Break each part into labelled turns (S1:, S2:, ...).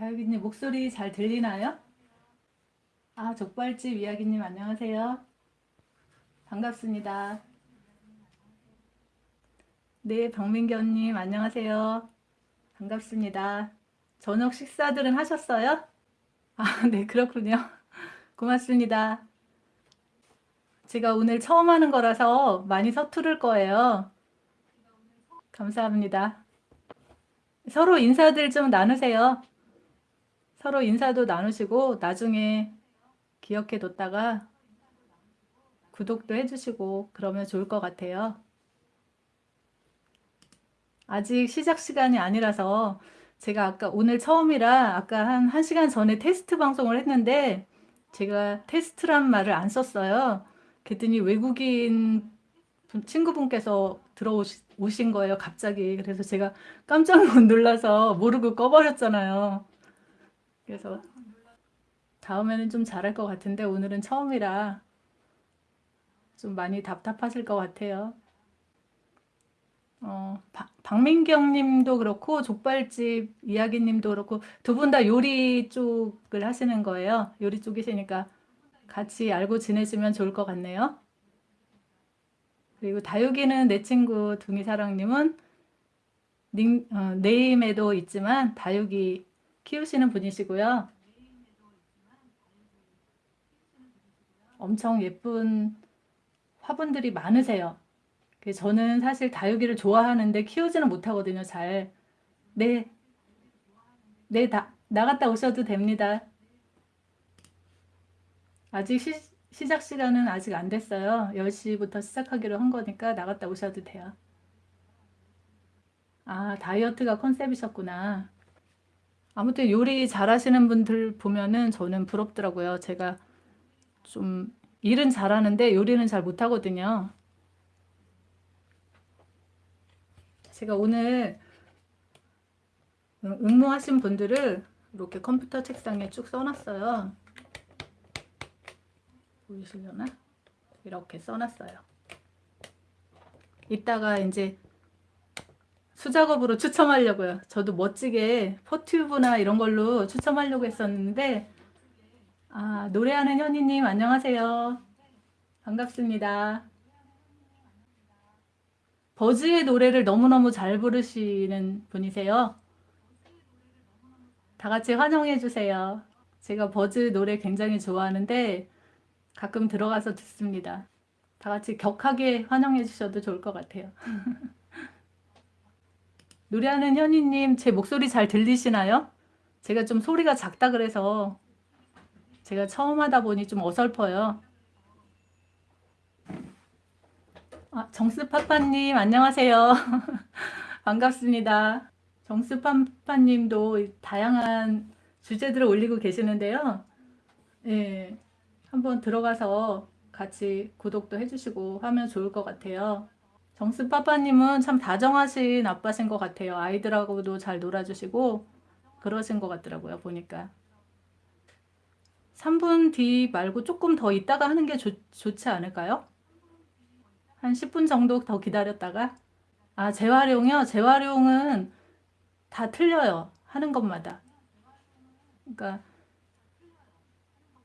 S1: 다육이님 목소리 잘 들리나요? 아, 족발집 이야기님 안녕하세요. 반갑습니다. 네, 박민경님 안녕하세요. 반갑습니다. 저녁 식사들은 하셨어요? 아, 네, 그렇군요. 고맙습니다. 제가 오늘 처음 하는 거라서 많이 서투를 거예요. 감사합니다. 서로 인사들 좀 나누세요. 서로 인사도 나누시고 나중에 기억해 뒀다가 구독도 해주시고 그러면 좋을 것 같아요. 아직 시작 시간이 아니라서 제가 아까 오늘 처음이라 아까 한 1시간 전에 테스트 방송을 했는데 제가 테스트란 말을 안 썼어요. 그랬더니 외국인 친구분께서 들어오신 거예요. 갑자기. 그래서 제가 깜짝 놀라서 모르고 꺼버렸잖아요. 그래서 다음에는 좀 잘할 것 같은데 오늘은 처음이라 좀 많이 답답하실 것 같아요. 어, 박민경 님도 그렇고 족발집 이야기 님도 그렇고 두 분 다 요리 쪽을 하시는 거예요. 요리 쪽이시니까 같이 알고 지내시면 좋을 것 같네요. 그리고 다육이는 내 친구 둥이사랑님은 닉, 어, 네임에도 있지만 다육이 키우시는 분이시고요. 엄청 예쁜 화분들이 많으세요. 저는 사실 다육이를 좋아하는데 키우지는 못하거든요. 잘. 네. 네, 다, 나갔다 오셔도 됩니다. 아직 시, 시작 시간은 아직 안 됐어요. 10시부터 시작하기로 한 거니까 나갔다 오셔도 돼요. 아, 다이어트가 컨셉이셨구나. 아무튼 요리 잘하시는 분들 보면은 저는 부럽더라고요. 제가 좀 일은 잘하는데 요리는 잘 못하거든요. 제가 오늘 응모하신 분들을 이렇게 컴퓨터 책상에 쭉 써놨어요. 보이시려나? 이렇게 써놨어요. 이따가 이제 수작업으로 추첨하려고요. 저도 멋지게 포튜브나 이런 걸로 추첨하려고 했었는데 아, 노래하는 현이님 안녕하세요. 반갑습니다. 버즈의 노래를 너무너무 잘 부르시는 분이세요. 다 같이 환영해 주세요. 제가 버즈 노래 굉장히 좋아하는데 가끔 들어가서 듣습니다. 다 같이 격하게 환영해 주셔도 좋을 것 같아요. 노래하는 현이님 제 목소리 잘 들리시나요? 제가 좀 소리가 작다 그래서 제가 처음 하다 보니 좀 어설퍼요. 아, 정스파파님 안녕하세요. 반갑습니다. 정스파파님도 다양한 주제들을 올리고 계시는데요. 예, 한번 들어가서 같이 구독도 해주시고 하면 좋을 것 같아요. 정스파파님은 참 다정하신 아빠신 것 같아요. 아이들하고도 잘 놀아주시고 그러신 것 같더라고요. 보니까. 3분 뒤 말고 조금 더 있다가 하는 게 좋, 좋지 않을까요? 한 10분 정도 더 기다렸다가 아 재활용이요? 재활용은 다 틀려요. 하는 것마다. 그러니까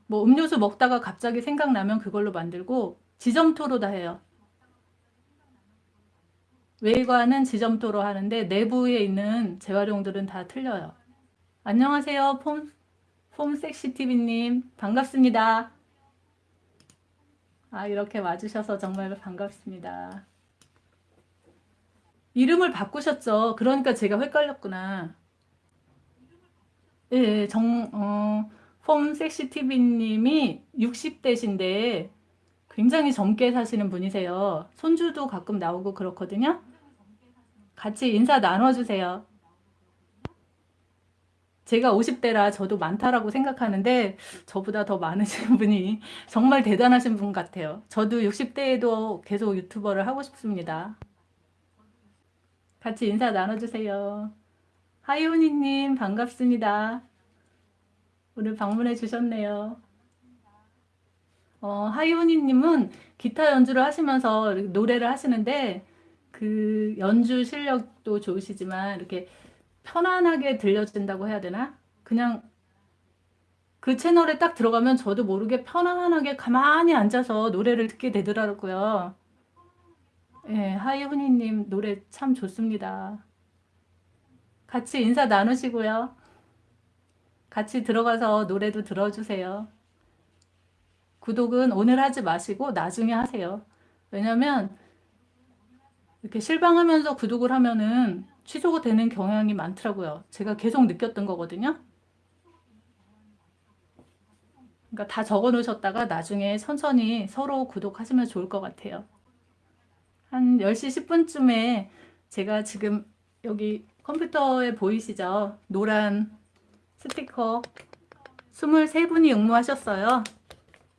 S1: 뭐 음료수 먹다가 갑자기 생각나면 그걸로 만들고 지점토로 다 해요. 외관은 지점토로 하는데 내부에 있는 재활용들은 다 틀려요. 안녕하세요. 폼, 폼섹시TV님 반갑습니다. 아 이렇게 와주셔서 정말 반갑습니다. 이름을 바꾸셨죠? 그러니까 제가 헷갈렸구나. 예, 정, 어, 폼섹시TV님이 60대신데 굉장히 젊게 사시는 분이세요. 손주도 가끔 나오고 그렇거든요. 같이 인사 나눠주세요. 제가 50대라 저도 많다라고 생각하는데 저보다 더 많으신 분이 정말 대단하신 분 같아요. 저도 60대에도 계속 유튜버를 하고 싶습니다. 같이 인사 나눠주세요. 하이오니님 반갑습니다. 오늘 방문해 주셨네요. 어, 하이오니님은 기타 연주를 하시면서 노래를 하시는데 그 연주 실력도 좋으시지만 이렇게 편안하게 들려진다고 해야 되나? 그냥 그 채널에 딱 들어가면 저도 모르게 편안하게 가만히 앉아서 노래를 듣게 되더라고요. 예, 하이훈이님 노래 참 좋습니다. 같이 인사 나누시고요. 같이 들어가서 노래도 들어주세요. 구독은 오늘 하지 마시고 나중에 하세요. 왜냐면 이렇게 실망하면서 구독을 하면은 취소가 되는 경향이 많더라고요. 제가 계속 느꼈던 거거든요. 그러니까 다 적어 놓으셨다가 나중에 천천히 서로 구독하시면 좋을 것 같아요. 한 10시 10분쯤에 제가 지금 여기 컴퓨터에 보이시죠? 노란 스티커 23분이 응모하셨어요.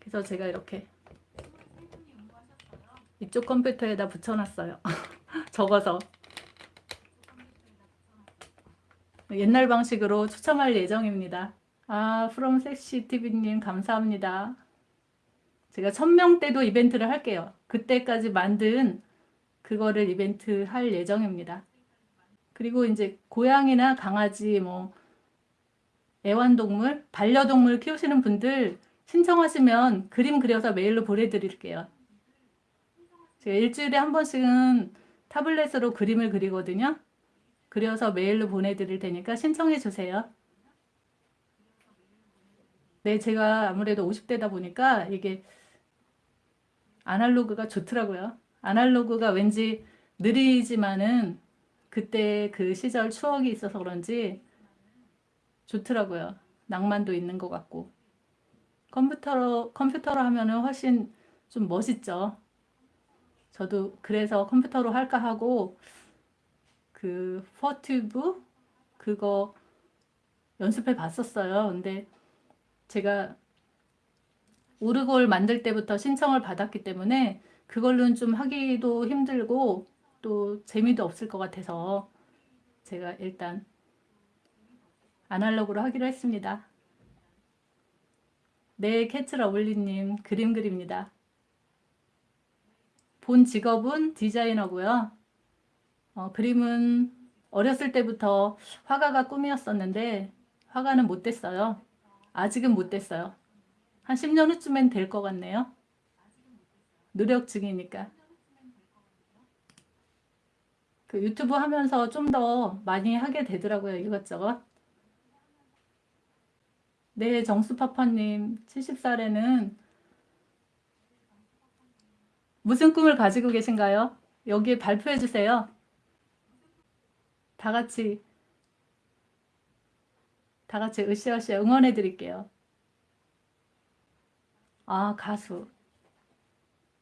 S1: 그래서 제가 이렇게 이쪽 컴퓨터에다 붙여놨어요. 적어서 옛날 방식으로 추첨할 예정입니다. 아, 프롬 섹시 TV님 감사합니다. 제가 1000명 때도 이벤트를 할게요. 그때까지 만든 그거를 이벤트 할 예정입니다. 그리고 이제 고양이나 강아지 뭐 애완동물, 반려동물 키우시는 분들 신청하시면 그림 그려서 메일로 보내드릴게요. 제가 일주일에 한 번씩은 타블렛으로 그림을 그리거든요. 그려서 메일로 보내드릴 테니까 신청해 주세요. 네, 제가 아무래도 50대다 보니까 이게 아날로그가 좋더라고요. 아날로그가 왠지 느리지만은 그때 그 시절 추억이 있어서 그런지 좋더라고요. 낭만도 있는 것 같고. 컴퓨터로, 컴퓨터로 하면은 훨씬 좀 멋있죠. 저도 그래서 컴퓨터로 할까 하고 그 퍼튜브 그거 연습해 봤었어요. 근데 제가 오르골 만들 때부터 신청을 받았기 때문에 그걸로는 좀 하기도 힘들고 또 재미도 없을 것 같아서 제가 일단 아날로그로 하기로 했습니다. 네, 캐츠 러블리님 그림 그립니다. 본 직업은 디자이너고요. 어, 그림은 어렸을 때부터 화가가 꿈이었었는데 화가는 못 됐어요. 아직은 못 됐어요. 한 10년 후쯤엔 될 것 같네요. 노력 중이니까. 그 유튜브 하면서 좀 더 많이 하게 되더라고요. 이것저것. 네, 정수파파님 70살에는 무슨 꿈을 가지고 계신가요? 여기에 발표해 주세요. 다 같이 다 같이 으쌰으쌰 응원해 드릴게요. 아, 가수.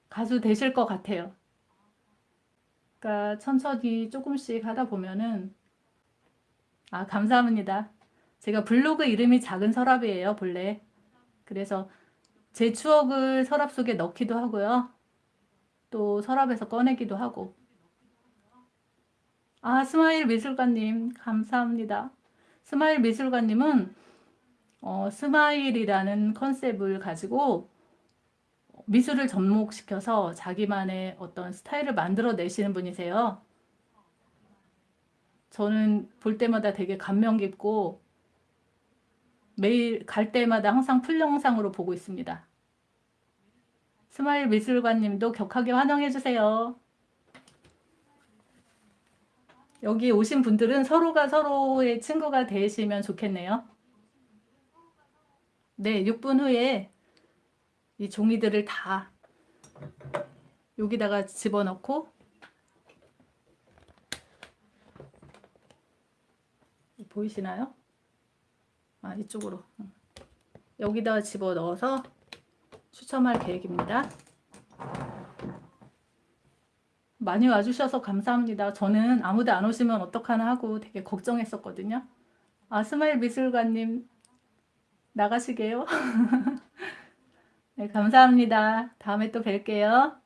S1: 가수 되실 것 같아요. 그러니까 천천히 조금씩 하다 보면은 아, 감사합니다. 제가 블로그 이름이 작은 서랍이에요, 본래. 그래서 제 추억을 서랍 속에 넣기도 하고요. 또 서랍에서 꺼내기도 하고. 아, 스마일 미술관님, 감사합니다. 스마일 미술관님은 어, smile이라는 컨셉을 가지고 미술을 접목시켜서 자기만의 어떤 스타일을 만들어내시는 분이세요. 저는 볼 때마다 되게 감명 깊고 매일 갈 때마다 항상 full 영상으로 보고 있습니다. 스마일 미술관님도 격하게 환영해주세요. 여기 오신 분들은 서로가 서로의 친구가 되시면 좋겠네요. 네, 6분 후에 이 종이들을 다 여기다가 집어넣고 보이시나요? 아, 이쪽으로 여기다 집어넣어서 추첨할 계획입니다. 많이 와주셔서 감사합니다. 저는 아무도 안 오시면 어떡하나 하고 되게 걱정했었거든요. 아, 스마일 미술관님 나가시게요? 네, 감사합니다. 다음에 또 뵐게요.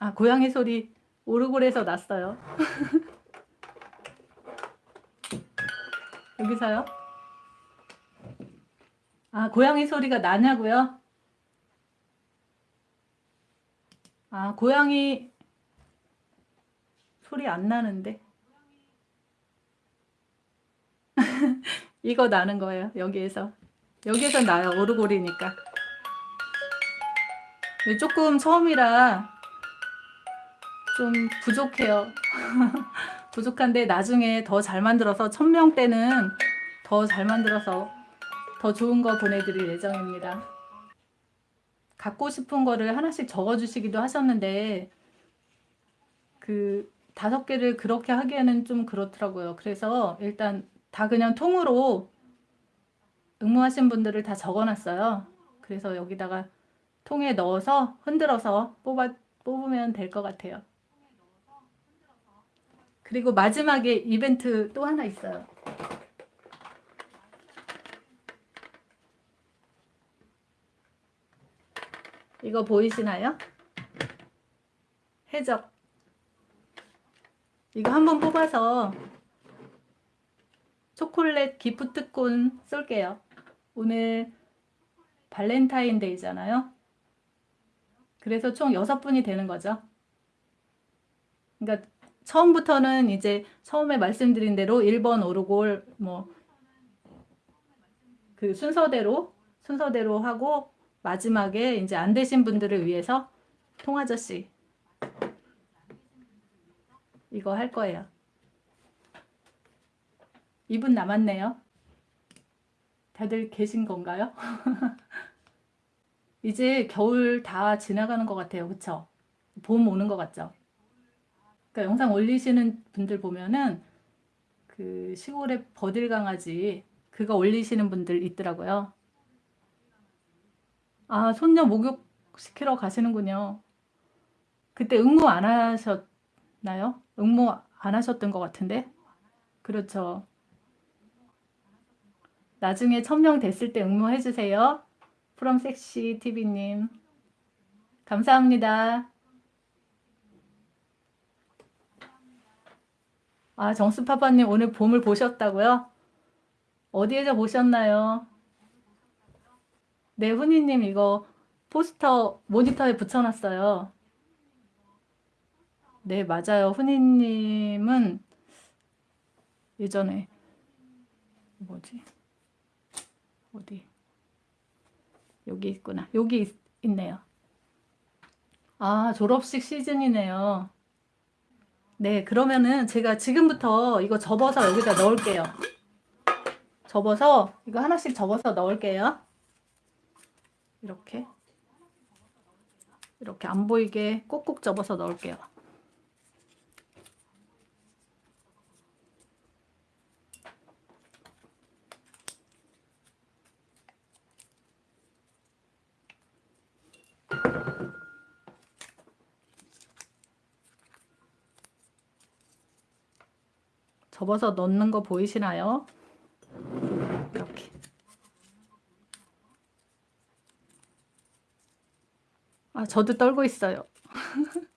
S1: 아, 고양이 소리 오르골에서 났어요. 여기서요? 아, 고양이 소리가 나냐고요? 아, 고양이 소리 안 나는데. 이거 나는 거예요. 여기에서. 여기에서 나요. 오르골이니까. 조금 처음이라 좀 부족해요. 부족한데 나중에 더 잘 만들어서 천명 때는 더 잘 만들어서 더 좋은 거 보내드릴 예정입니다. 갖고 싶은 거를 하나씩 적어주시기도 하셨는데 그 다섯 개를 그렇게 하기에는 좀 그렇더라고요. 그래서 일단 다 그냥 통으로 응모하신 분들을 다 적어놨어요. 그래서 여기다가 통에 넣어서 흔들어서 뽑아, 뽑으면 될 것 같아요. 그리고 마지막에 이벤트 또 하나 있어요. 이거 보이시나요? 해적. 이거 한번 뽑아서 초콜릿 기프티콘 쏠게요. 오늘 발렌타인데이잖아요. 그래서 총 6분이 되는 거죠. 그러니까 처음부터는 이제 처음에 말씀드린 대로 1번 오르골 뭐 그 순서대로 순서대로 하고 마지막에 이제 안 되신 분들을 위해서 통아저씨 이거 할 거예요. 2분 남았네요. 다들 계신 건가요? 이제 겨울 다 지나가는 것 같아요. 그쵸? 봄 오는 것 같죠? 그러니까 영상 올리시는 분들 보면은 그 시골의 버들 강아지 그거 올리시는 분들 있더라고요. 아, 손녀 목욕 시키러 가시는군요. 그때 응모 안 하셨나요? 응모 안 하셨던 것 같은데? 그렇죠. 나중에 천명 됐을 때 응모해 주세요. 프롬 섹시 TV님. 감사합니다. 아, 정수파파님 오늘 봄을 보셨다고요? 어디에서 보셨나요? 네, 훈이님 이거 포스터 모니터에 붙여놨어요. 네, 맞아요. 훈이님은 예전에 뭐지? 어디? 여기 있구나. 여기 있, 있네요. 아, 졸업식 시즌이네요. 네, 그러면은 제가 지금부터 이거 접어서 여기다 넣을게요. 접어서 이거 하나씩 접어서 넣을게요. 이렇게 이렇게 안 보이게 꼭꼭 접어서 넣을게요. 접어서 넣는 거 보이시나요? 이렇게. 아, 저도 떨고 있어요.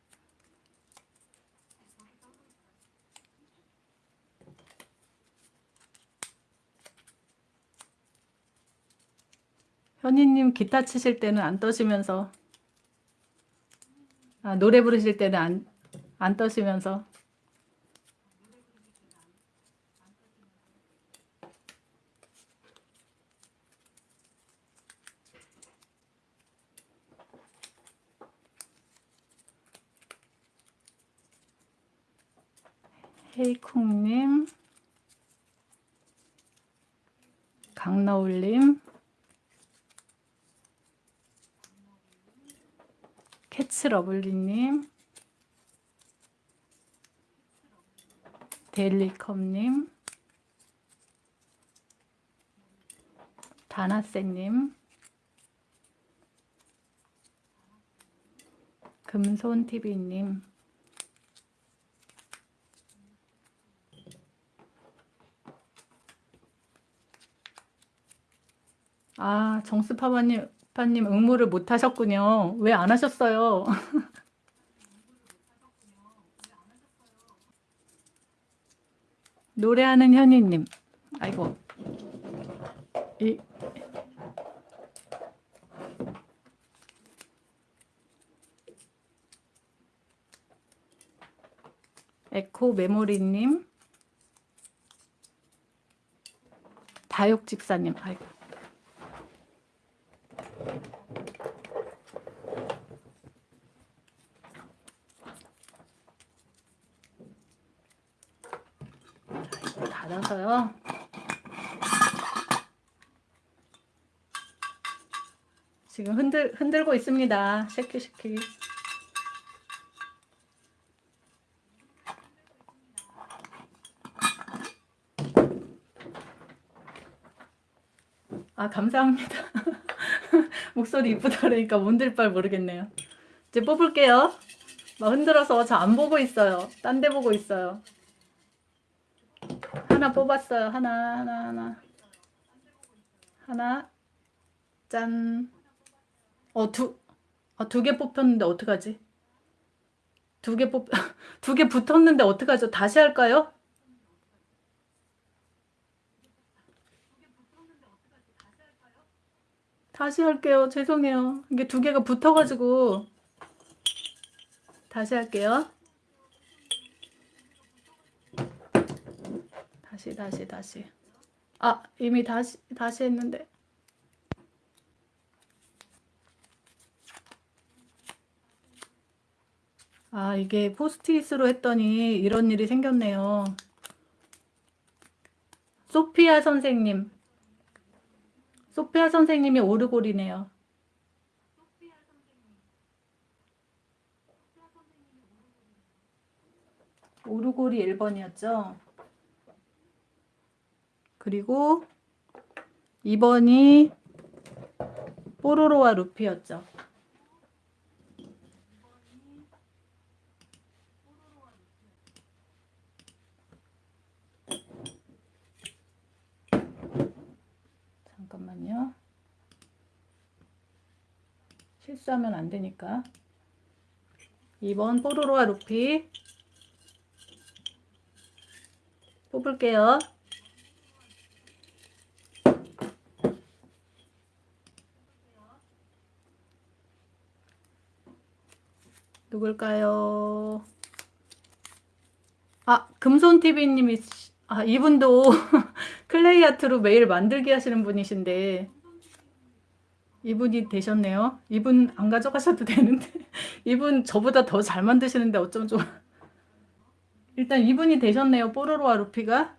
S1: 현희님 기타 치실 때는 안 떠시면서 아, 노래 부르실 때는 안, 안 떠시면서 헤이쿵님, 강나올님, 캐츠러블리님, 데일리컵님, 다나쌤님, 금손TV님, 아, 정수파파님, 파님 응모를 못 하셨군요. 왜 안 하셨어요? 노래하는 현이님. 아이고. 이, 에코 메모리님. 다육 집사님. 아이고. 닫아서요. 지금 흔들 흔들고 있습니다. 쉐키 쉐키. 아, 감사합니다. 목소리 이쁘다 그러니까 뭔들 바 모르겠네요. 이제 뽑을게요. 막 흔들어서 저 안 보고 있어요. 딴 데 보고 있어요. 하나 뽑았어요. 하나, 하나, 하나. 하나. 짠. 어, 두, 어, 두 개 뽑혔는데 어떡하지? 두 개 뽑, 두 개 붙었는데 어떡하죠? 다시 할까요? 다시 할게요. 죄송해요. 이게 두 개가 붙어가지고 다시 할게요. 다시 다시 다시. 아 이미 다시 다시 했는데. 아 이게 포스트잇으로 했더니 이런 일이 생겼네요. 소피아 선생님 소피아 선생님이 오르골이네요. 오르골이 1번이었죠. 그리고 2번이 뽀로로와 루피였죠. 잠깐만요. 실수하면 안 되니까. 2번 뽀로로와 루피 뽑을게요. 누굴까요? 아, 금손TV님이, 아, 이분도 클레이 아트로 매일 만들기 하시는 분이신데, 이분이 되셨네요. 이분 안 가져가셔도 되는데, 이분 저보다 더 잘 만드시는데 어쩜 좋아. 일단 이분이 되셨네요. 뽀로로와 루피가.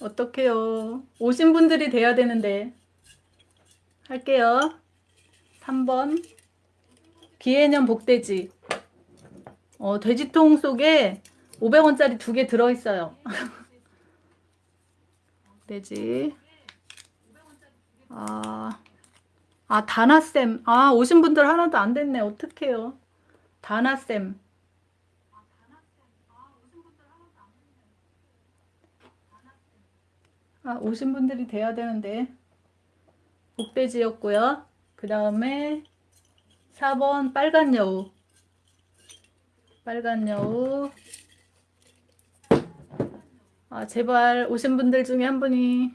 S1: 어떡해요. 오신 분들이 돼야 되는데. 할게요. 3번. 기해년 복돼지. 어, 돼지통 속에 500원짜리 두 개 들어있어요. 돼지. 아, 아, 다나쌤. 아, 오신 분들 하나도 안 됐네. 어떡해요. 다나쌤. 아, 오신 분들이 돼야 되는데. 복돼지였고요. 그 다음에 4번 빨간 여우. 빨간 여우. 아, 제발 오신 분들 중에 한 분이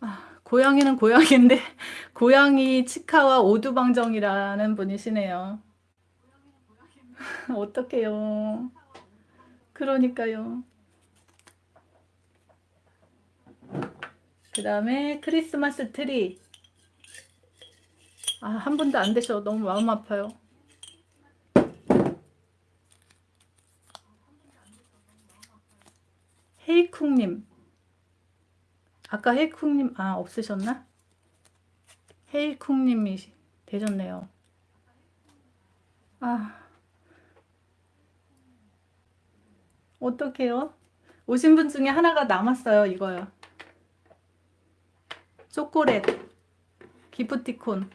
S1: 아, 고양이는 고양인데 고양이 치카와 오두방정이라는 분이시네요. 어떡해요. 그러니까요. 그 다음에 크리스마스 트리. 아, 한 분도 안 되셔. 너무 마음 아파요. 헤이쿵님. 아까 헤이쿵님, 아, 없으셨나? 헤이쿵님이 되셨네요. 아. 어떡해요? 오신 분 중에 하나가 남았어요. 이거요. 초콜릿. 기프티콘.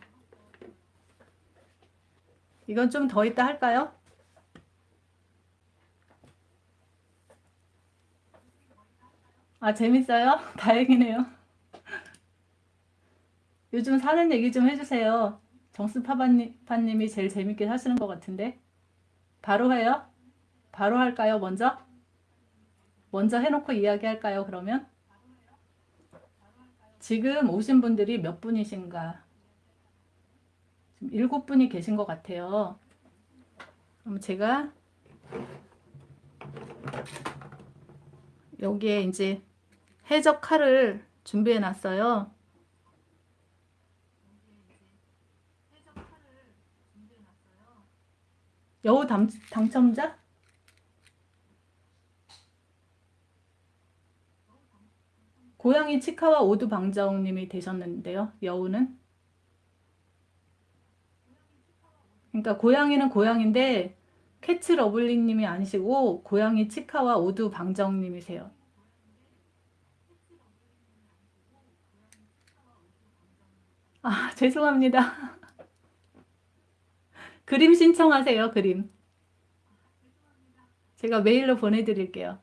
S1: 이건 좀더 이따 할까요? 아, 재밌어요? 다행이네요. 요즘 사는 얘기 좀 해주세요. 정수파파님이 제일 재밌게 하시는 것 같은데. 바로 해요? 바로 할까요, 먼저? 먼저 해놓고 이야기할까요, 그러면? 지금 오신 분들이 몇 분이신가? 일곱 분이 계신 것 같아요. 그럼 제가 여기에 이제 해적 칼을 준비해 놨어요. 여우 당, 당첨자? 고양이 치카와 오두 방정님이 되셨는데요. 여우는? 그러니까 고양이는 고양인데 캐츠 러블리님이 아니시고 고양이 치카와 오두 방정님이세요. 아, 죄송합니다. 그림 신청하세요, 그림. 제가 메일로 보내드릴게요.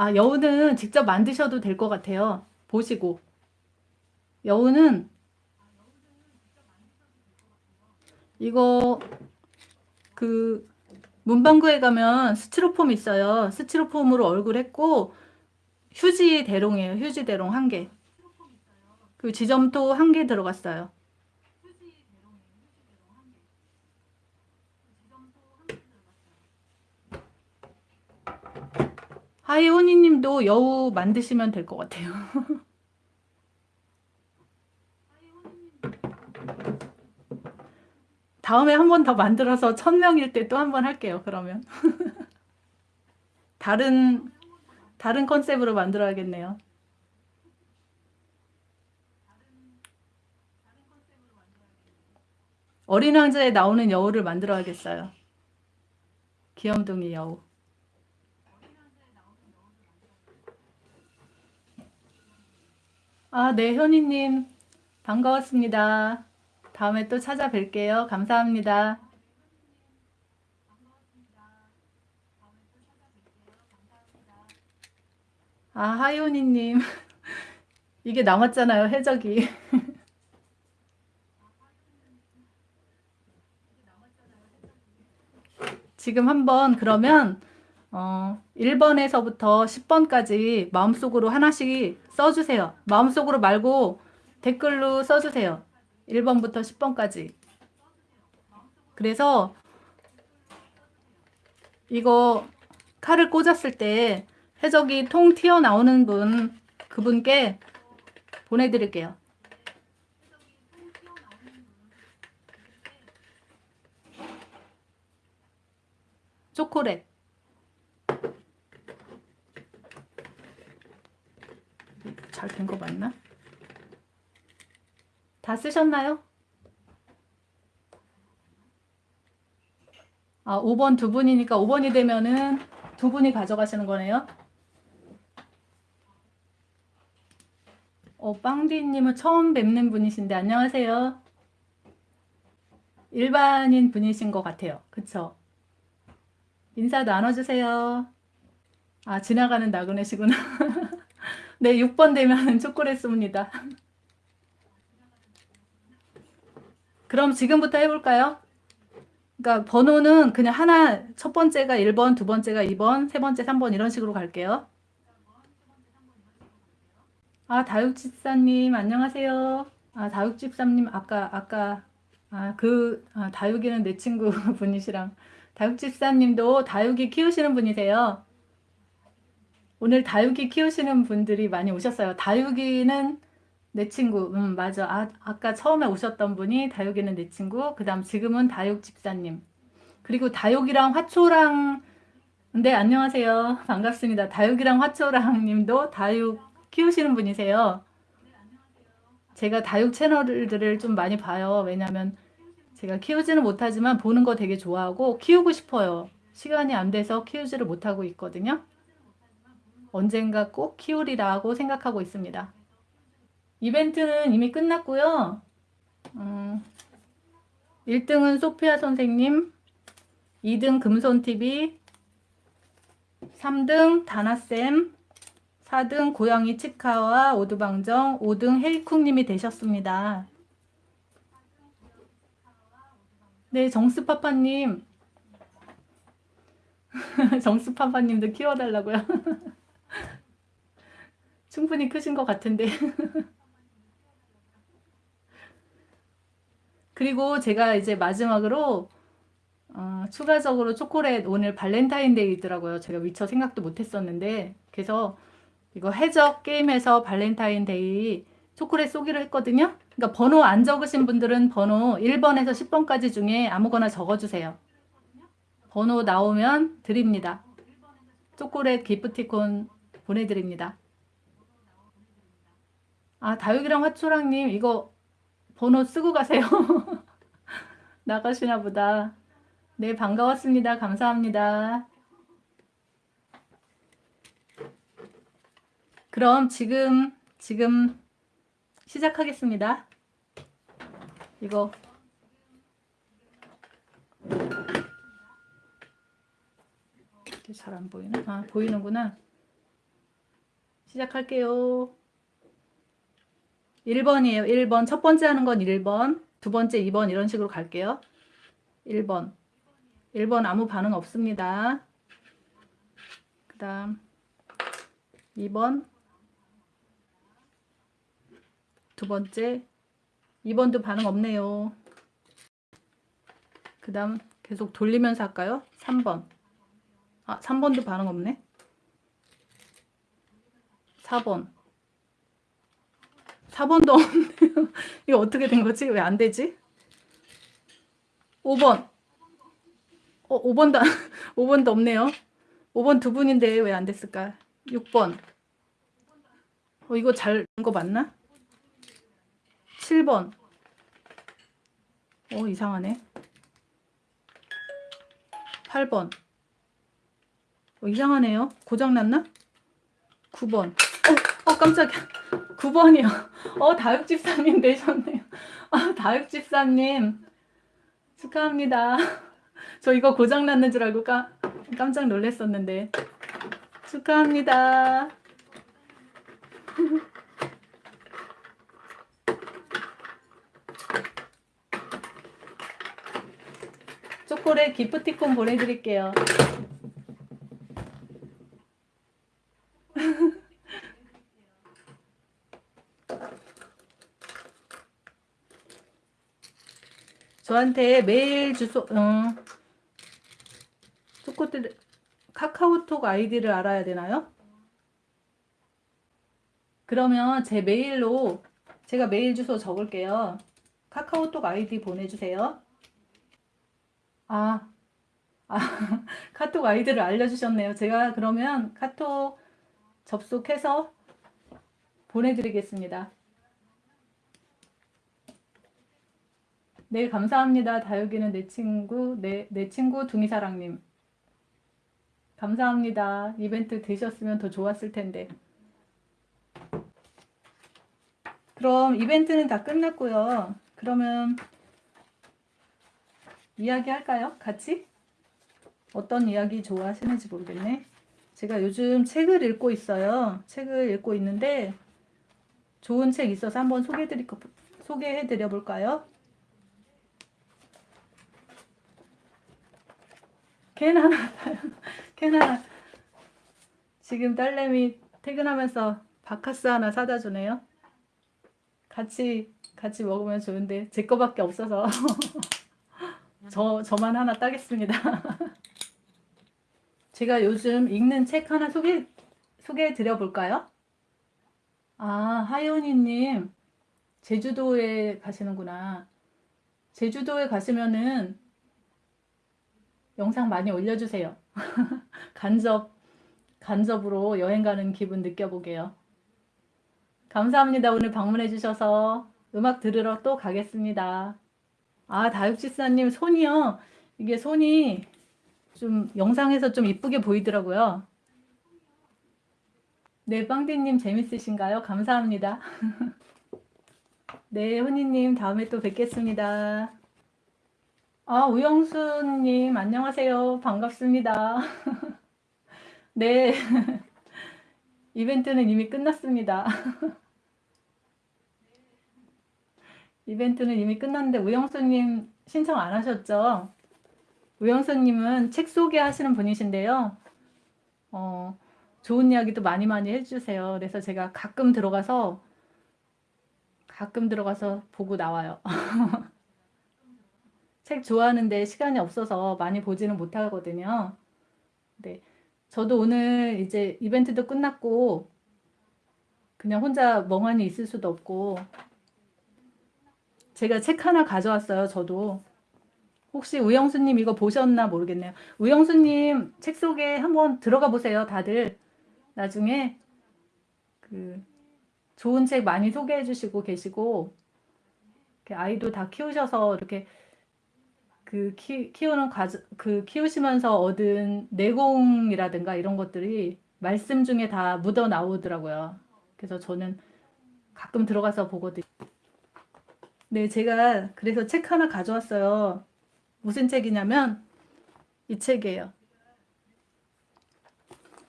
S1: 아, 여우는 직접 만드셔도 될 것 같아요. 보시고. 여우는 이거 그 문방구에 가면 스티로폼 있어요. 스티로폼으로 얼굴 했고 휴지 대롱이에요. 휴지 대롱 한 개. 그 지점토 한 개 들어갔어요. 하이오니 님도 여우 만드시면 될 것 같아요. 다음에 한 번 더 만들어서 천명일 때 또 한 번 할게요. 그러면. 다른, 다른 컨셉으로 만들어야겠네요. 어린 왕자에 나오는 여우를 만들어야겠어요. 귀염둥이 여우. 아, 네, 현이님. 반가웠습니다. 다음에 또 찾아뵐게요. 감사합니다. 아, 하이오니님. 이게 남았잖아요, 해적이. 지금 한번 그러면 어, 1번에서부터 10번까지 마음속으로 하나씩 써주세요. 마음속으로 말고 댓글로 써주세요. 1번부터 10번까지. 그래서 이거 칼을 꽂았을 때 해적이 통 튀어나오는 분, 그분께 보내드릴게요. 초콜릿. 잘 된 거 맞나? 다 쓰셨나요? 아, 5번 두 분이니까 5번이 되면은 두 분이 가져가시는 거네요. 어, 빵디님은 처음 뵙는 분이신데 안녕하세요. 일반인 분이신 것 같아요. 그쵸? 인사 나눠주세요. 아, 지나가는 나그네시구나. 네, 6번 되면 초콜릿 씁니다. 그럼 지금부터 해볼까요? 그러니까 번호는 그냥 하나, 첫 번째가 1번, 두 번째가 2번, 세 번째 3번 이런 식으로 갈게요. 아, 다육집사님 안녕하세요. 아, 다육집사님 아까, 아까, 아, 그, 아, 다육이는 내 친구 분이시랑 다육집사님도 다육이 키우시는 분이세요. 오늘 다육이 키우시는 분들이 많이 오셨어요. 다육이는 내 친구, 음, 맞아. 아, 아까 처음에 오셨던 분이 다육이는 내 친구, 그 다음 지금은 다육 집사님. 그리고 다육이랑 화초랑, 네, 안녕하세요. 반갑습니다. 다육이랑 화초랑 님도 다육 키우시는 분이세요. 제가 다육 채널들을 좀 많이 봐요. 왜냐면 제가 키우지는 못하지만 보는 거 되게 좋아하고 키우고 싶어요. 시간이 안 돼서 키우지를 못하고 있거든요. 언젠가 꼭 키우리라고 생각하고 있습니다. 이벤트는 이미 끝났고요. 음, 1등은 소피아 선생님, 2등 금손TV, 3등 다나쌤, 4등 고양이 치카와 오두방정, 5등 헤이쿵님이 되셨습니다. 네, 정스파파님. 정스파파님도 키워달라고요. 충분히 크신 것 같은데. 그리고 제가 이제 마지막으로 어, 추가적으로 초콜릿 오늘 발렌타인데이더라고요. 제가 미처 생각도 못했었는데 그래서 이거 해적 게임에서 발렌타인데이 초콜릿 쏘기로 했거든요. 그러니까 번호 안 적으신 분들은 번호 1번에서 10번까지 중에 아무거나 적어주세요. 번호 나오면 드립니다. 초콜릿 기프티콘 보내드립니다. 아 다육이랑 화초랑님 이거 번호 쓰고 가세요. 나가시나 보다. 네 반가웠습니다. 감사합니다. 그럼 지금 지금 시작하겠습니다. 이거 잘 안 보이나? 아 보이는구나. 시작할게요. 1번이에요. 1번. 첫 번째 하는 건 1번. 두 번째 2번 이런 식으로 갈게요. 1번. 1번 아무 반응 없습니다. 그 다음 2번 두 번째 2번도 반응 없네요. 그 다음 계속 돌리면서 할까요? 3번 아 3번도 반응 없네. 4번 4번도 없네요. 이거 어떻게 된 거지? 왜 안 되지? 5번 어 5번도 5번도 없네요. 5번 두 분인데 왜 안 됐을까? 6번 어 이거 잘 된 거 맞나? 7번 어 이상하네 8번 어, 이상하네요 고장났나? 9번 어, 어 깜짝이야 9번이요. 어 다육집사님 되셨네요. 아 다육집사님. 축하합니다. 저 이거 고장났는 줄 알고 까, 깜짝 놀랐었는데. 축하합니다. 초콜릿 기프티콘 보내드릴게요. 저한테 메일 주소, 어, 초코들 카카오톡 아이디를 알아야 되나요? 그러면 제 메일로 제가 메일 주소 적을게요. 카카오톡 아이디 보내주세요. 아, 아 카톡 아이디를 알려주셨네요. 제가 그러면 카톡 접속해서 보내드리겠습니다. 네, 감사합니다. 다육이는 내 친구, 내, 내 친구 둥이사랑님. 감사합니다. 이벤트 되셨으면 더 좋았을 텐데. 그럼 이벤트는 다 끝났고요. 그러면 이야기 할까요? 같이? 어떤 이야기 좋아하시는지 모르겠네. 제가 요즘 책을 읽고 있어요. 책을 읽고 있는데 좋은 책 있어서 한번 소개해드릴 거, 소개해드려 볼까요? 캔 하나, 캔 하나. 지금 딸내미 퇴근하면서 바카스 하나 사다 주네요. 같이, 같이 먹으면 좋은데, 제 거밖에 없어서. 저, 저만 하나 따겠습니다. 제가 요즘 읽는 책 하나 소개, 소개해 드려 볼까요? 아, 하연이님, 제주도에 가시는구나. 제주도에 가시면은 영상 많이 올려주세요. 간접, 간접으로 여행 가는 기분 느껴보게요. 감사합니다. 오늘 방문해 주셔서 음악 들으러 또 가겠습니다. 아, 다육집사님 손이요. 이게 손이 좀 영상에서 좀 이쁘게 보이더라고요. 네, 빵디님 재밌으신가요? 감사합니다. 네, 훈이님 다음에 또 뵙겠습니다. 아, 우영수님 안녕하세요. 반갑습니다. 네, 이벤트는 이미 끝났습니다. 이벤트는 이미 끝났는데 우영수님 신청 안 하셨죠? 우영수님은 책 소개하시는 분이신데요. 어, 좋은 이야기도 많이 많이 해주세요. 그래서 제가 가끔 들어가서 가끔 들어가서 보고 나와요. 책 좋아하는데 시간이 없어서 많이 보지는 못하거든요. 네. 저도 오늘 이제 이벤트도 끝났고 그냥 혼자 멍하니 있을 수도 없고 제가 책 하나 가져왔어요. 저도 혹시 우영수님 이거 보셨나 모르겠네요. 우영수님 책 속에 한번 들어가 보세요. 다들 나중에 그 좋은 책 많이 소개해 주시고 계시고 아이도 다 키우셔서 이렇게 그 키, 키우는 과정 그 키우시면서 얻은 내공이라든가 이런 것들이 말씀 중에 다 묻어 나오더라고요. 그래서 저는 가끔 들어가서 보거든요. 네, 제가 그래서 책 하나 가져왔어요. 무슨 책이냐면 이 책이에요.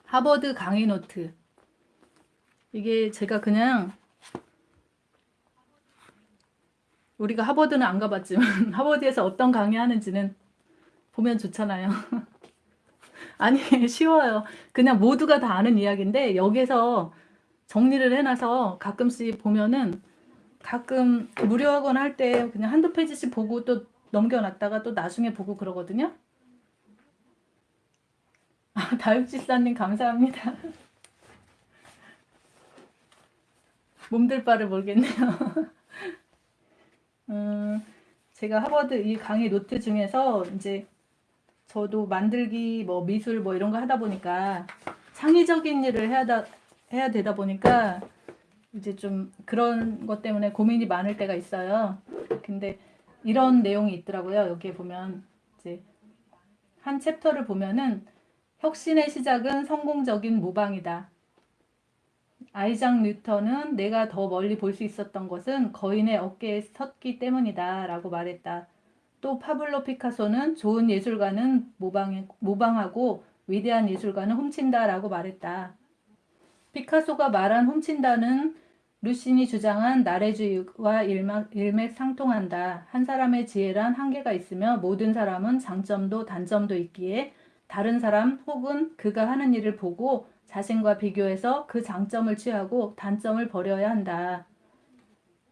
S1: 하버드 강의 노트. 이게 제가 그냥 우리가 하버드는 안 가봤지만 하버드에서 어떤 강의 하는지는 보면 좋잖아요. 아니 쉬워요. 그냥 모두가 다 아는 이야기인데 여기서 정리를 해놔서 가끔씩 보면은 가끔 무료하곤 할 때 그냥 한두 페이지씩 보고 또 넘겨놨다가 또 나중에 보고 그러거든요. 아, 다육집사님 감사합니다. 몸둘 바를 모르겠네요. 음, 제가 하버드 이 강의 노트 중에서 이제 저도 만들기 뭐 미술 뭐 이런 거 하다 보니까 창의적인 일을 해야, 다, 해야 되다 보니까 이제 좀 그런 것 때문에 고민이 많을 때가 있어요. 근데 이런 내용이 있더라고요. 여기에 보면 이제 한 챕터를 보면은 혁신의 시작은 성공적인 모방이다. 아이작 뉴턴은 내가 더 멀리 볼 수 있었던 것은 거인의 어깨에 섰기 때문이다 라고 말했다. 또 파블로 피카소는 좋은 예술가는 모방, 모방하고 위대한 예술가는 훔친다 라고 말했다. 피카소가 말한 훔친다는 루신이 주장한 나래주의와 일맥, 일맥상통한다. 한 사람의 지혜란 한계가 있으며 모든 사람은 장점도 단점도 있기에 다른 사람 혹은 그가 하는 일을 보고 자신과 비교해서 그 장점을 취하고 단점을 버려야 한다.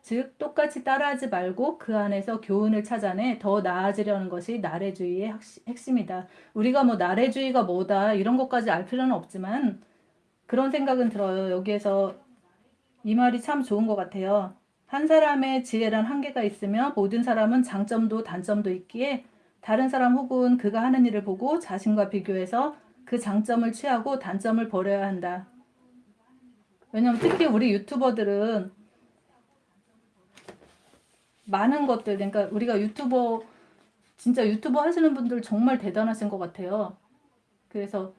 S1: 즉 똑같이 따라하지 말고 그 안에서 교훈을 찾아내 더 나아지려는 것이 나래주의의 핵심이다. 우리가 뭐 나래주의가 뭐다 이런 것까지 알 필요는 없지만 그런 생각은 들어요. 여기에서 이 말이 참 좋은 것 같아요. 한 사람의 지혜란 한계가 있으며 모든 사람은 장점도 단점도 있기에 다른 사람 혹은 그가 하는 일을 보고 자신과 비교해서 그 장점을 취하고 단점을 버려야 한다. 왜냐면 특히 우리 유튜버들은 많은 것들, 그러니까 우리가 유튜버, 진짜 유튜버 하시는 분들 정말 대단하신 것 같아요. 그래서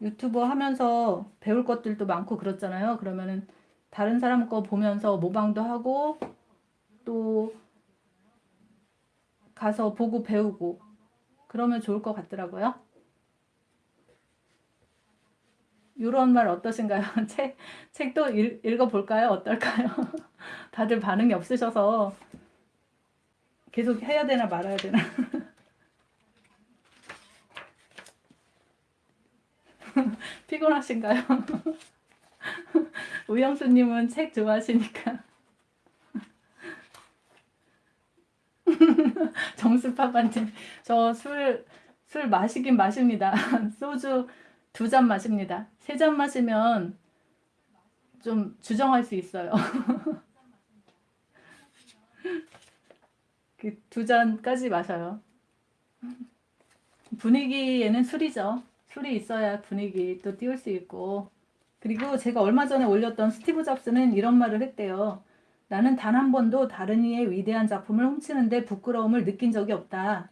S1: 유튜버 하면서 배울 것들도 많고 그렇잖아요. 그러면은 다른 사람 거 보면서 모방도 하고 또 가서 보고 배우고 그러면 좋을 것 같더라고요. 이런 말 어떠신가요? 책, 책도 읽, 읽어볼까요? 어떨까요? 다들 반응이 없으셔서 계속 해야 되나 말아야 되나? 피곤하신가요? 우영수님은 책 좋아하시니까. 정수파반님, 저 술, 술 마시긴 마십니다. 소주 두 잔 마십니다. 세 잔 마시면 좀 주정할 수 있어요. 그 두 잔까지 마셔요. 분위기에는 술이죠. 술이 있어야 분위기 또 띄울 수 있고 그리고 제가 얼마 전에 올렸던 스티브 잡스는 이런 말을 했대요. 나는 단 한 번도 다른 이의 위대한 작품을 훔치는데 부끄러움을 느낀 적이 없다.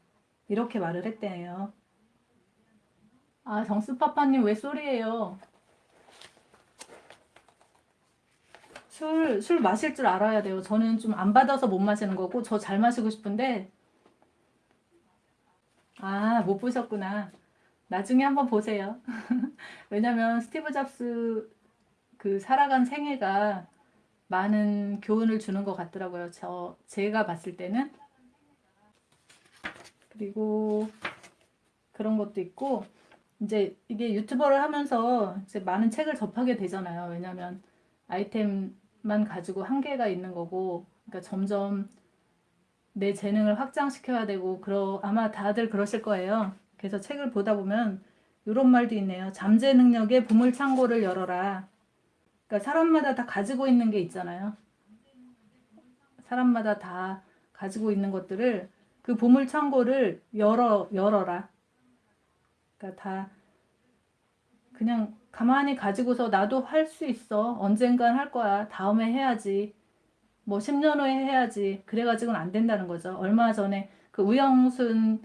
S1: 이렇게 말을 했대요. 아, 정수파파님 왜 쏘리예요? 술, 술 마실 줄 알아야 돼요. 저는 좀 안 받아서 못 마시는 거고, 저 잘 마시고 싶은데, 아, 못 보셨구나. 나중에 한번 보세요. 왜냐면 스티브 잡스 그 살아간 생애가 많은 교훈을 주는 것 같더라고요. 저 제가 봤을 때는 그리고 그런 것도 있고 이제 이게 유튜버를 하면서 이제 많은 책을 접하게 되잖아요. 왜냐면 아이템만 가지고 한계가 있는 거고, 그러니까 점점 내 재능을 확장시켜야 되고, 그러, 아마 다들 그러실 거예요. 그래서 책을 보다 보면 이런 말도 있네요. 잠재 능력의 보물창고를 열어라. 그러니까 사람마다 다 가지고 있는 게 있잖아요. 사람마다 다 가지고 있는 것들을 그 보물창고를 열어 열어라. 그러니까 다 그냥 가만히 가지고서 나도 할 수 있어. 언젠간 할 거야. 다음에 해야지. 뭐 10년 후에 해야지. 그래가지고는 안 된다는 거죠. 얼마 전에 그 우영순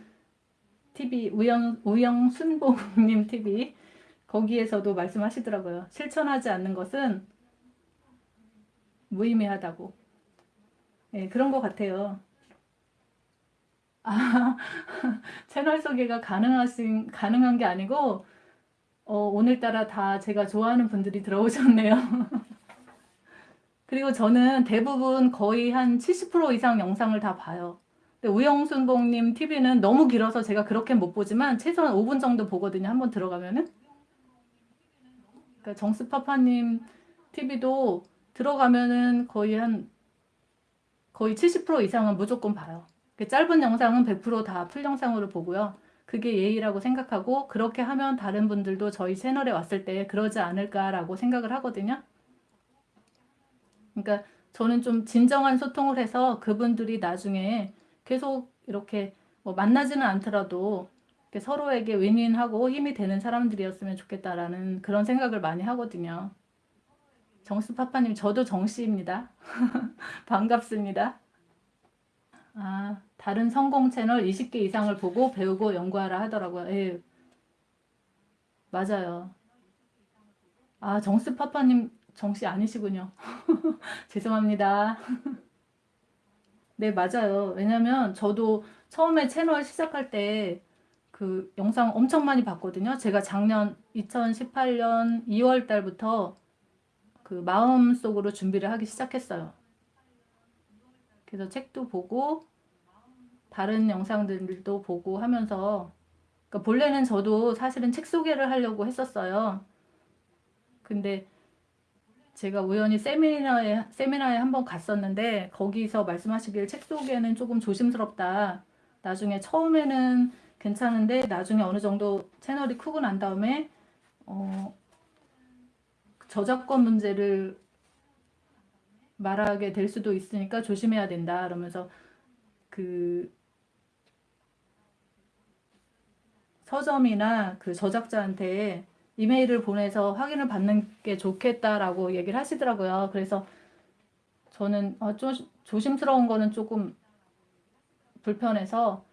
S1: TV, 우영, 우영순봉님 TV 거기에서도 말씀하시더라고요. 실천하지 않는 것은 무의미하다고. 예, 그런 것 같아요. 아, 채널 소개가 가능하신, 가능한 게 아니고, 어, 오늘따라 다 제가 좋아하는 분들이 들어오셨네요. 그리고 저는 대부분 거의 한 70% 이상 영상을 다 봐요. 근데 우영순봉님 TV는 너무 길어서 제가 그렇게 못 보지만 최소한 5분 정도 보거든요. 한번 들어가면은. 그러니까 정스파파님 TV도 들어가면은 거의 한 거의 70% 이상은 무조건 봐요. 그 짧은 영상은 100%다 풀 영상으로 보고요. 그게 예의라고 생각하고 그렇게 하면 다른 분들도 저희 채널에 왔을 때 그러지 않을까라고 생각을 하거든요. 그러니까 저는 좀 진정한 소통을 해서 그분들이 나중에 계속 이렇게 뭐 만나지는 않더라도 서로에게 윈윈하고 힘이 되는 사람들이었으면 좋겠다라는 그런 생각을 많이 하거든요. 정수파파님, 저도 정씨입니다. 반갑습니다. 아, 다른 성공 채널 20개 이상을 보고 배우고 연구하라 하더라고요. 예. 맞아요. 아, 정수파파님, 정씨 아니시군요. 죄송합니다. 네, 맞아요. 왜냐면 저도 처음에 채널 시작할 때 그 영상 엄청 많이 봤거든요. 제가 작년 2018년 2월 달부터 그 마음속으로 준비를 하기 시작했어요. 그래서 책도 보고 다른 영상들도 보고 하면서 그러니까 본래는 저도 사실은 책 소개를 하려고 했었어요. 근데 제가 우연히 세미나에 세미나에 한번 갔었는데 거기서 말씀하시길 책 소개는 조금 조심스럽다. 나중에 처음에는 괜찮은데 나중에 어느 정도 채널이 크고 난 다음에 어, 저작권 문제를 말하게 될 수도 있으니까 조심해야 된다. 그러면서 그 서점이나 그 저작자한테 이메일을 보내서 확인을 받는 게 좋겠다라고 얘기를 하시더라고요. 그래서 저는 어, 좀 조심스러운 거는 조금 불편해서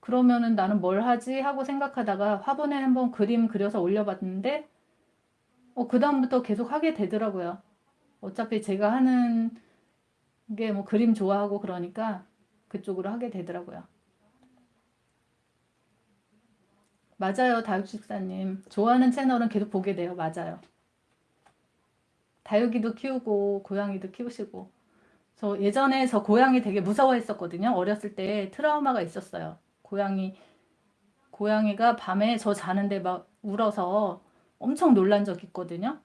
S1: 그러면은 나는 뭘 하지 하고 생각하다가 화분에 한번 그림 그려서 올려봤는데 어, 그 다음부터 계속 하게 되더라고요. 어차피 제가 하는 게 뭐 그림 좋아하고 그러니까 그쪽으로 하게 되더라고요. 맞아요, 다육식사님. 좋아하는 채널은 계속 보게 돼요. 맞아요. 다육이도 키우고 고양이도 키우시고 저 예전에 저 고양이 되게 무서워했었거든요. 어렸을 때 트라우마가 있었어요. 고양이 고양이가 밤에 저 자는데 막 울어서 엄청 놀란 적 있거든요.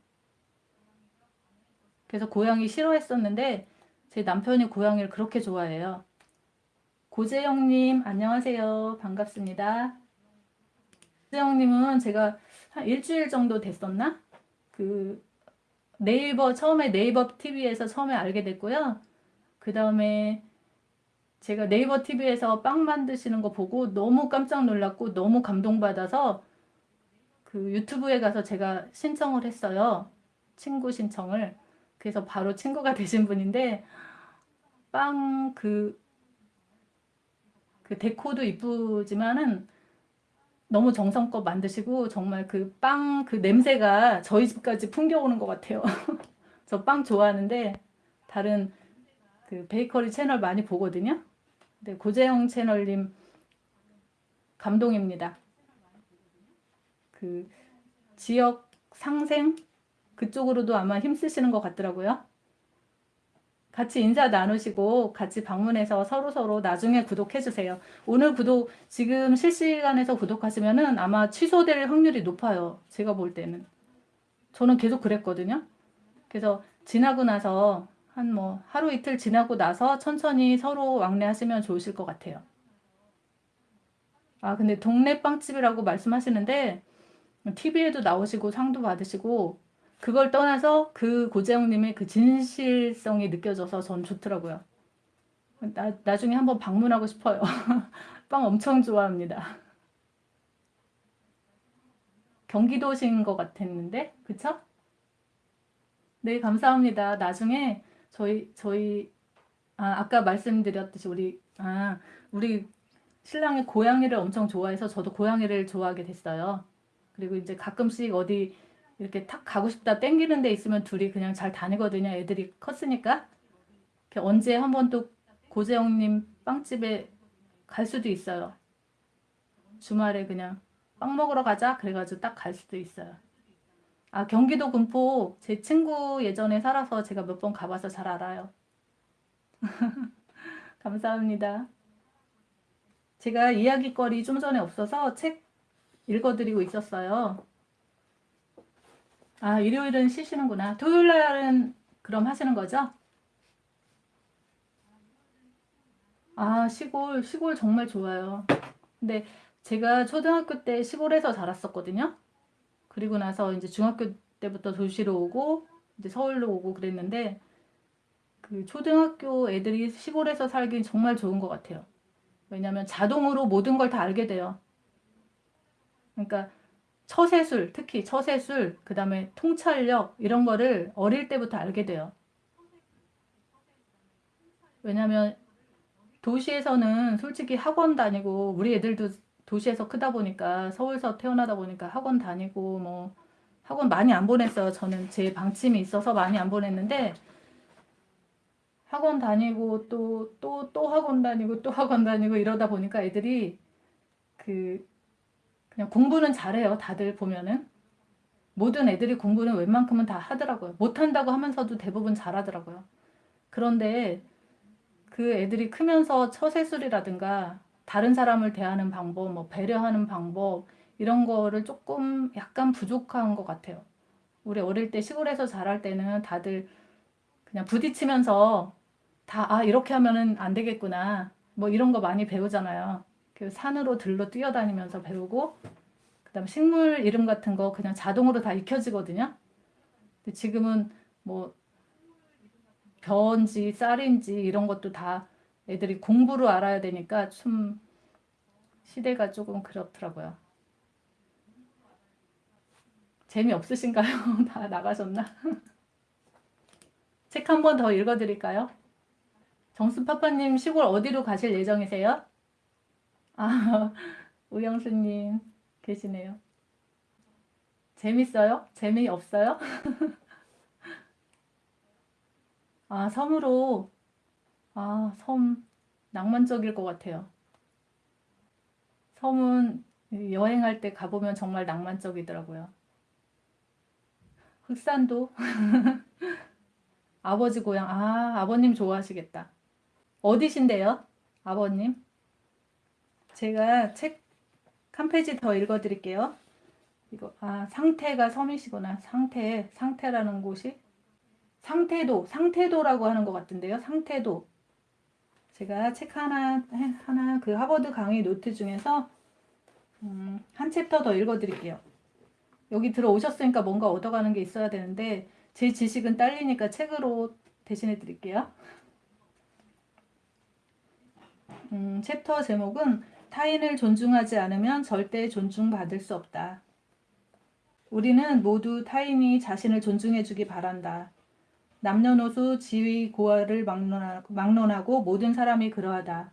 S1: 그래서 고양이 싫어했었는데 제 남편이 고양이를 그렇게 좋아해요. 고재영님 안녕하세요. 반갑습니다. 고재영님은 제가 한 일주일 정도 됐었나? 그 네이버 처음에 네이버 TV에서 처음에 알게 됐고요. 그 다음에 제가 네이버 TV에서 빵 만드시는 거 보고 너무 깜짝 놀랐고 너무 감동받아서 그 유튜브에 가서 제가 신청을 했어요. 친구 신청을. 그래서 바로 친구가 되신 분인데 빵그 그 데코도 이쁘지만은 너무 정성껏 만드시고 정말 그 빵 그 냄새가 저희 집까지 풍겨오는 것 같아요. 저 빵 좋아하는데 다른 그 베이커리 채널 많이 보거든요. 네, 고재영 채널님 감동입니다. 그 지역 상생 그쪽으로도 아마 힘쓰시는 것 같더라고요. 같이 인사 나누시고 같이 방문해서 서로서로 나중에 구독해주세요. 오늘 구독, 지금 실시간에서 구독하시면 은 아마 취소될 확률이 높아요. 제가 볼 때는. 저는 계속 그랬거든요. 그래서 지나고 나서 한 뭐 하루 이틀 지나고 나서 천천히 서로 왕래하시면 좋으실 것 같아요. 아, 근데 동네 빵집이라고 말씀하시는데 TV에도 나오시고 상도 받으시고 그걸 떠나서 그 고재영님의 그 진실성이 느껴져서 전 좋더라고요. 나, 나중에 한번 방문하고 싶어요. 빵 엄청 좋아합니다. 경기도신 것 같았는데, 그쵸? 네, 감사합니다. 나중에 저희, 저희, 아, 아까 말씀드렸듯이 우리, 아, 우리 신랑이 고양이를 엄청 좋아해서 저도 고양이를 좋아하게 됐어요. 그리고 이제 가끔씩 어디 이렇게 탁 가고 싶다 땡기는 데 있으면 둘이 그냥 잘 다니거든요. 애들이 컸으니까. 언제 한 번 또 고재영님 빵집에 갈 수도 있어요. 주말에 그냥 빵 먹으러 가자 그래가지고 딱 갈 수도 있어요. 아 경기도 군포 제 친구 예전에 살아서 제가 몇 번 가봐서 잘 알아요. 감사합니다. 제가 이야기거리 좀 전에 없어서 책 읽어드리고 있었어요. 아, 일요일은 쉬시는구나. 토요일 날은 그럼 하시는 거죠? 아, 시골, 시골 정말 좋아요. 근데 제가 초등학교 때 시골에서 자랐었거든요. 그리고 나서 이제 중학교 때부터 도시로 오고, 이제 서울로 오고 그랬는데, 그 초등학교 애들이 시골에서 살긴 정말 좋은 것 같아요. 왜냐면 자동으로 모든 걸 다 알게 돼요. 그러니까 처세술, 특히 처세술, 그 다음에 통찰력 이런 거를 어릴 때부터 알게 돼요. 왜냐면 도시에서는 솔직히 학원 다니고 우리 애들도 도시에서 크다 보니까 서울서 태어나다 보니까 학원 다니고 뭐 학원 많이 안 보냈어요. 저는 제 방침이 있어서 많이 안 보냈는데 학원 다니고 또 또또 학원 다니고 또 학원 다니고 이러다 보니까 애들이 그 그냥 공부는 잘해요. 다들 보면은 모든 애들이 공부는 웬만큼은 다 하더라고요. 못한다고 하면서도 대부분 잘하더라고요. 그런데 그 애들이 크면서 처세술이라든가 다른 사람을 대하는 방법, 뭐 배려하는 방법 이런 거를 조금 약간 부족한 것 같아요. 우리 어릴 때 시골에서 자랄 때는 다들 그냥 부딪히면서 다, 아, 이렇게 하면은 안 되겠구나. 뭐 이런 거 많이 배우잖아요. 그 산으로 들로 뛰어다니면서 배우고, 그 다음 식물 이름 같은 거 그냥 자동으로 다 익혀지거든요. 근데 지금은 뭐, 벼인지 쌀인지 이런 것도 다 애들이 공부로 알아야 되니까 좀 시대가 조금 그렇더라고요. 재미없으신가요? 다 나가셨나? 책 한 번 더 읽어드릴까요? 정수파파님 시골 어디로 가실 예정이세요? 아, 우영수님 계시네요. 재밌어요? 재미없어요? 아, 섬으로, 아, 섬, 낭만적일 것 같아요. 섬은 여행할 때 가보면 정말 낭만적이더라고요. 흑산도? 아버지 고향, 아, 아버님 좋아하시겠다. 어디신데요? 아버님? 제가 책 한 페이지 더 읽어드릴게요. 이거, 아, 상태가 섬이시구나. 상태, 상태라는 곳이. 상태도, 상태도라고 하는 것 같은데요. 상태도. 제가 책 하나, 하나, 그 하버드 강의 노트 중에서, 음, 한 챕터 더 읽어드릴게요. 여기 들어오셨으니까 뭔가 얻어가는 게 있어야 되는데, 제 지식은 딸리니까 책으로 대신해 드릴게요. 음, 챕터 제목은 타인을 존중하지 않으면 절대 존중받을 수 없다. 우리는 모두 타인이 자신을 존중해 주기 바란다. 남녀노소 지위 고하를 막론하고 모든 사람이 그러하다.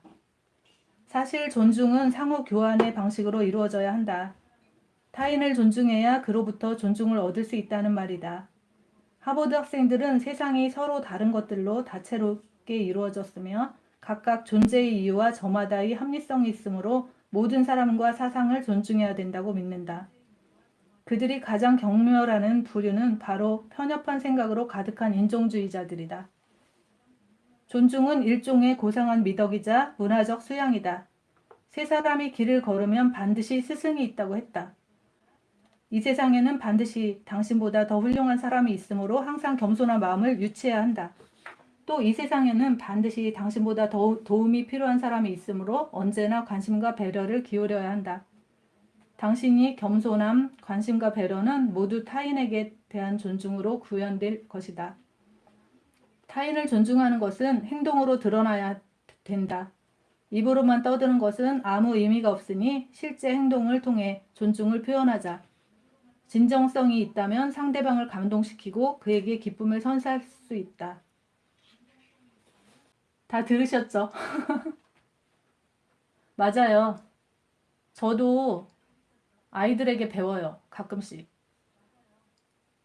S1: 사실 존중은 상호 교환의 방식으로 이루어져야 한다. 타인을 존중해야 그로부터 존중을 얻을 수 있다는 말이다. 하버드 학생들은 세상이 서로 다른 것들로 다채롭게 이루어졌으며 각각 존재의 이유와 저마다의 합리성이 있으므로 모든 사람과 사상을 존중해야 된다고 믿는다. 그들이 가장 경멸하는 부류는 바로 편협한 생각으로 가득한 인종주의자들이다. 존중은 일종의 고상한 미덕이자 문화적 수양이다. 세 사람이 길을 걸으면 반드시 스승이 있다고 했다. 이 세상에는 반드시 당신보다 더 훌륭한 사람이 있으므로 항상 겸손한 마음을 유치해야 한다. 또 이 세상에는 반드시 당신보다 더 도움이 필요한 사람이 있으므로 언제나 관심과 배려를 기울여야 한다. 당신이 겸손함, 관심과 배려는 모두 타인에게 대한 존중으로 구현될 것이다. 타인을 존중하는 것은 행동으로 드러나야 된다. 입으로만 떠드는 것은 아무 의미가 없으니 실제 행동을 통해 존중을 표현하자. 진정성이 있다면 상대방을 감동시키고 그에게 기쁨을 선사할 수 있다. 다 들으셨죠? 맞아요. 저도 아이들에게 배워요. 가끔씩.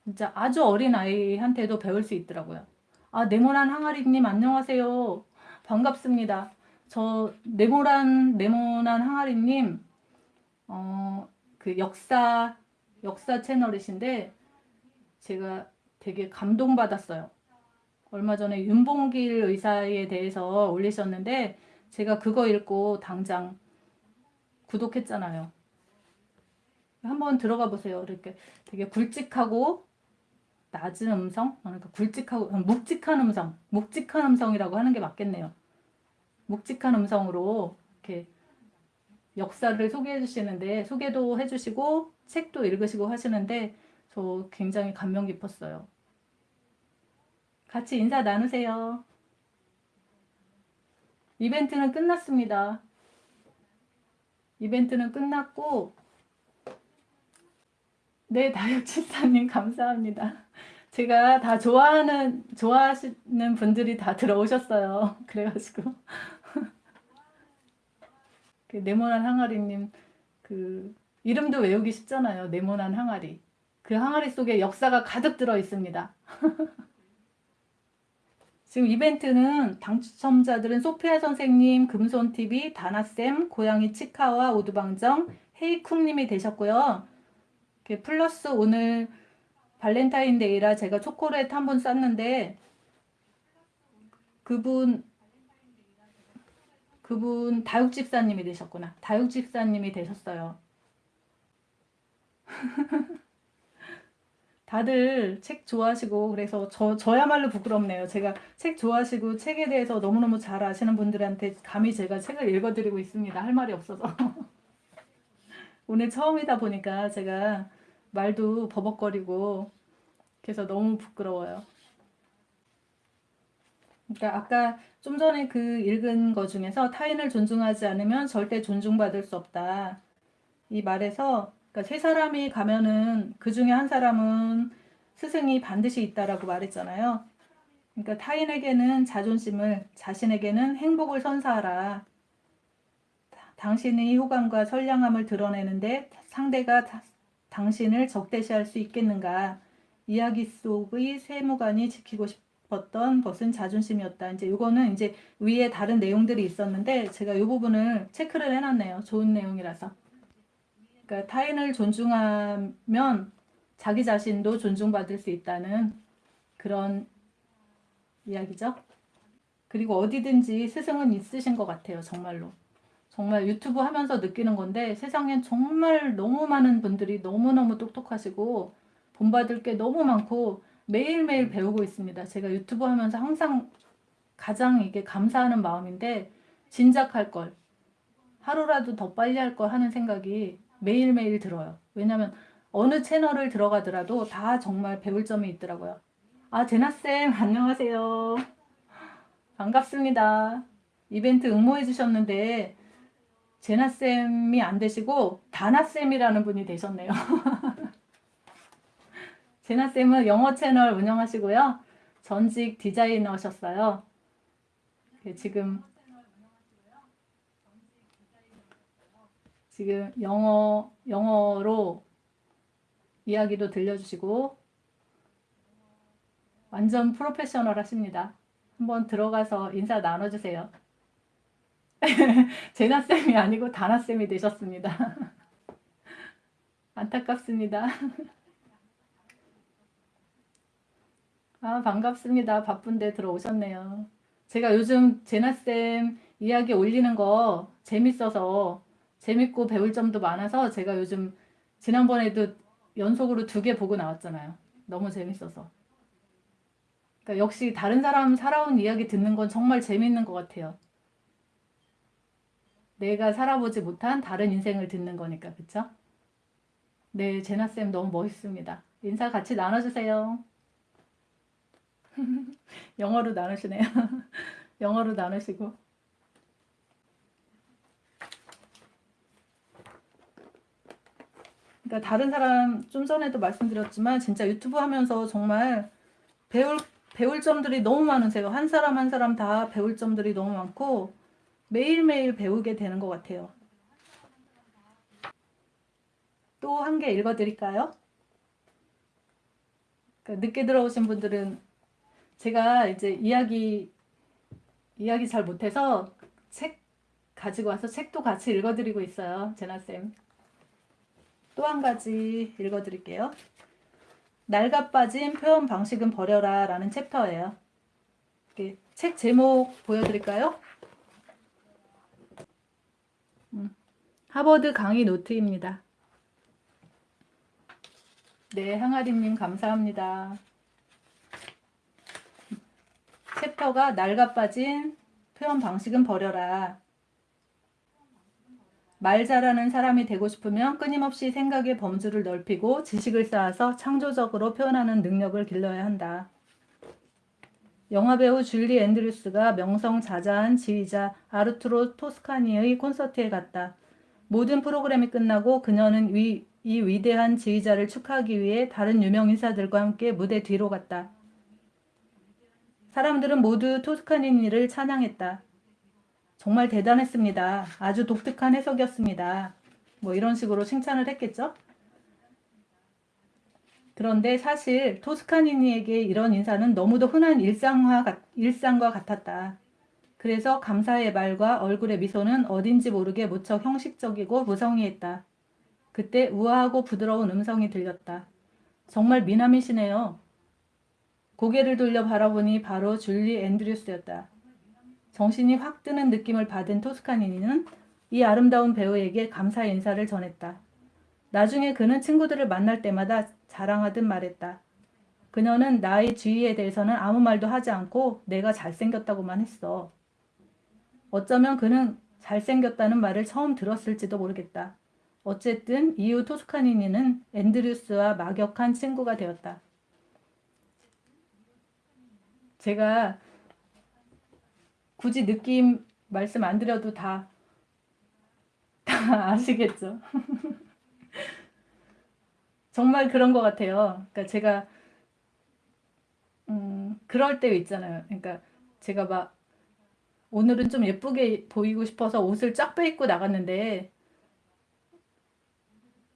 S1: 진짜 아주 어린 아이한테도 배울 수 있더라고요. 아, 네모난 항아리님 안녕하세요. 반갑습니다. 저 네모난 네모난 항아리님 어, 그 역사 역사 채널이신데 제가 되게 감동받았어요. 얼마 전에 윤봉길 의사에 대해서 올리셨는데 제가 그거 읽고 당장 구독했잖아요. 한번 들어가 보세요. 이렇게 되게 굵직하고 낮은 음성, 그러니까 굵직하고 묵직한 음성, 묵직한 음성이라고 하는 게 맞겠네요. 묵직한 음성으로 이렇게 역사를 소개해 주시는데 소개도 해 주시고 책도 읽으시고 하시는데 저 굉장히 감명 깊었어요. 같이 인사 나누세요. 이벤트는 끝났습니다. 이벤트는 끝났고 네, 다육칠사님 감사합니다. 제가 다 좋아하는, 좋아하시는 분들이 다 들어오셨어요. 그래가지고. 그 네모난 항아리님, 그, 이름도 외우기 쉽잖아요. 네모난 항아리. 그 항아리 속에 역사가 가득 들어 있습니다. 지금 이벤트는 당첨자들은 소피아 선생님, 금손TV, 다나쌤, 고양이 치카와 오두방정, 헤이쿵님이 되셨고요. 플러스 오늘 발렌타인데이라 제가 초콜릿 한번 쐈는데 그분 그분 다육집사님이 되셨구나. 다육집사님이 되셨어요. 다들 책 좋아하시고 그래서 저 저야말로 부끄럽네요. 제가 책 좋아하시고 책에 대해서 너무너무 잘 아시는 분들한테 감히 제가 책을 읽어드리고 있습니다. 할 말이 없어서. 오늘 처음이다 보니까 제가 말도 버벅거리고 그래서 너무 부끄러워요. 그러니까 아까 좀 전에 그 읽은 거 중에서 타인을 존중하지 않으면 절대 존중받을 수 없다. 이 말에서 그러니까 세 사람이 가면은 그 중에 한 사람은 스승이 반드시 있다라고 말했잖아요. 그러니까 타인에게는 자존심을, 자신에게는 행복을 선사하라. 당신의 호감과 선량함을 드러내는데 상대가 당신을 적대시할 수 있겠는가? 이야기 속의 세무관이 지키고 싶었던 것은 자존심이었다. 이제 이거는 이제 위에 다른 내용들이 있었는데 제가 이 부분을 체크를 해놨네요. 좋은 내용이라서. 그러니까 타인을 존중하면 자기 자신도 존중받을 수 있다는 그런 이야기죠. 그리고 어디든지 스승은 있으신 것 같아요. 정말로. 정말 유튜브 하면서 느끼는 건데 세상엔 정말 너무 많은 분들이 너무너무 똑똑하시고 본받을 게 너무 많고 매일매일 배우고 있습니다. 제가 유튜브 하면서 항상 가장 이게 감사하는 마음인데 진작 할 걸 하루라도 더 빨리 할 걸 하는 생각이 매일매일 들어요. 왜냐면 어느 채널을 들어가더라도 다 정말 배울 점이 있더라고요. 아 제나쌤 안녕하세요. 반갑습니다. 이벤트 응모해 주셨는데 제나쌤이 안 되시고 다나쌤이라는 분이 되셨네요. 제나쌤은 영어 채널 운영하시고요. 전직 디자이너셨어요. 지금 지금 영어 영어로 이야기도 들려주시고 완전 프로페셔널 하십니다. 한번 들어가서 인사 나눠주세요. 제나쌤이 아니고 다나쌤이 되셨습니다. 안타깝습니다. 아, 반갑습니다. 바쁜데 들어오셨네요. 제가 요즘 제나쌤 이야기 올리는 거 재밌어서 재밌고 배울 점도 많아서 제가 요즘 지난번에도 연속으로 두 개 보고 나왔잖아요. 너무 재밌어서. 그러니까 역시 다른 사람 살아온 이야기 듣는 건 정말 재밌는 것 같아요. 내가 살아보지 못한 다른 인생을 듣는 거니까, 그쵸? 네, 제나쌤 너무 멋있습니다. 인사 같이 나눠주세요. 영어로 나누시네요. 영어로 나누시고. 그러니까 다른 사람 좀 전에도 말씀드렸지만 진짜 유튜브 하면서 정말 배울 배울 점들이 너무 많으세요. 한 사람 한 사람 다 배울 점들이 너무 많고 매일매일 배우게 되는 것 같아요. 또 한 개 읽어드릴까요? 그러니까 늦게 들어오신 분들은 제가 이제 이야기 이야기 잘 못해서 책 가지고 와서 책도 같이 읽어드리고 있어요. 제나쌤. 또 한 가지 읽어드릴게요. 낡아 빠진 표현 방식은 버려라 라는 챕터예요. 책 제목 보여드릴까요? 음, 하버드 강의 노트입니다. 네, 항아리님 감사합니다. 챕터가 낡아 빠진 표현 방식은 버려라. 말 잘하는 사람이 되고 싶으면 끊임없이 생각의 범주를 넓히고 지식을 쌓아서 창조적으로 표현하는 능력을 길러야 한다. 영화배우 줄리 앤드류스가 명성 자자한 지휘자 아르투로 토스카니의 콘서트에 갔다. 모든 프로그램이 끝나고 그녀는 위, 이 위대한 지휘자를 축하하기 위해 다른 유명 인사들과 함께 무대 뒤로 갔다. 사람들은 모두 토스카니니를 찬양했다. 정말 대단했습니다. 아주 독특한 해석이었습니다. 뭐 이런 식으로 칭찬을 했겠죠? 그런데 사실 토스카니니에게 이런 인사는 너무도 흔한 일상화, 일상과 같았다. 그래서 감사의 말과 얼굴의 미소는 어딘지 모르게 무척 형식적이고 무성의했다. 그때 우아하고 부드러운 음성이 들렸다. 정말 미남이시네요. 고개를 돌려 바라보니 바로 줄리 앤드류스였다. 정신이 확 드는 느낌을 받은 토스카니니는 이 아름다운 배우에게 감사 인사를 전했다. 나중에 그는 친구들을 만날 때마다 자랑하듯 말했다. 그녀는 나의 주의에 대해서는 아무 말도 하지 않고 내가 잘생겼다고만 했어. 어쩌면 그는 잘생겼다는 말을 처음 들었을지도 모르겠다. 어쨌든 이후 토스카니니는 앤드류스와 막역한 친구가 되었다. 제가 굳이 느낌 말씀 안 드려도 다, 다 아시겠죠? 정말 그런 것 같아요. 그러니까 제가, 음, 그럴 때 있잖아요. 그러니까 제가 막, 오늘은 좀 예쁘게 보이고 싶어서 옷을 쫙 빼입고 나갔는데,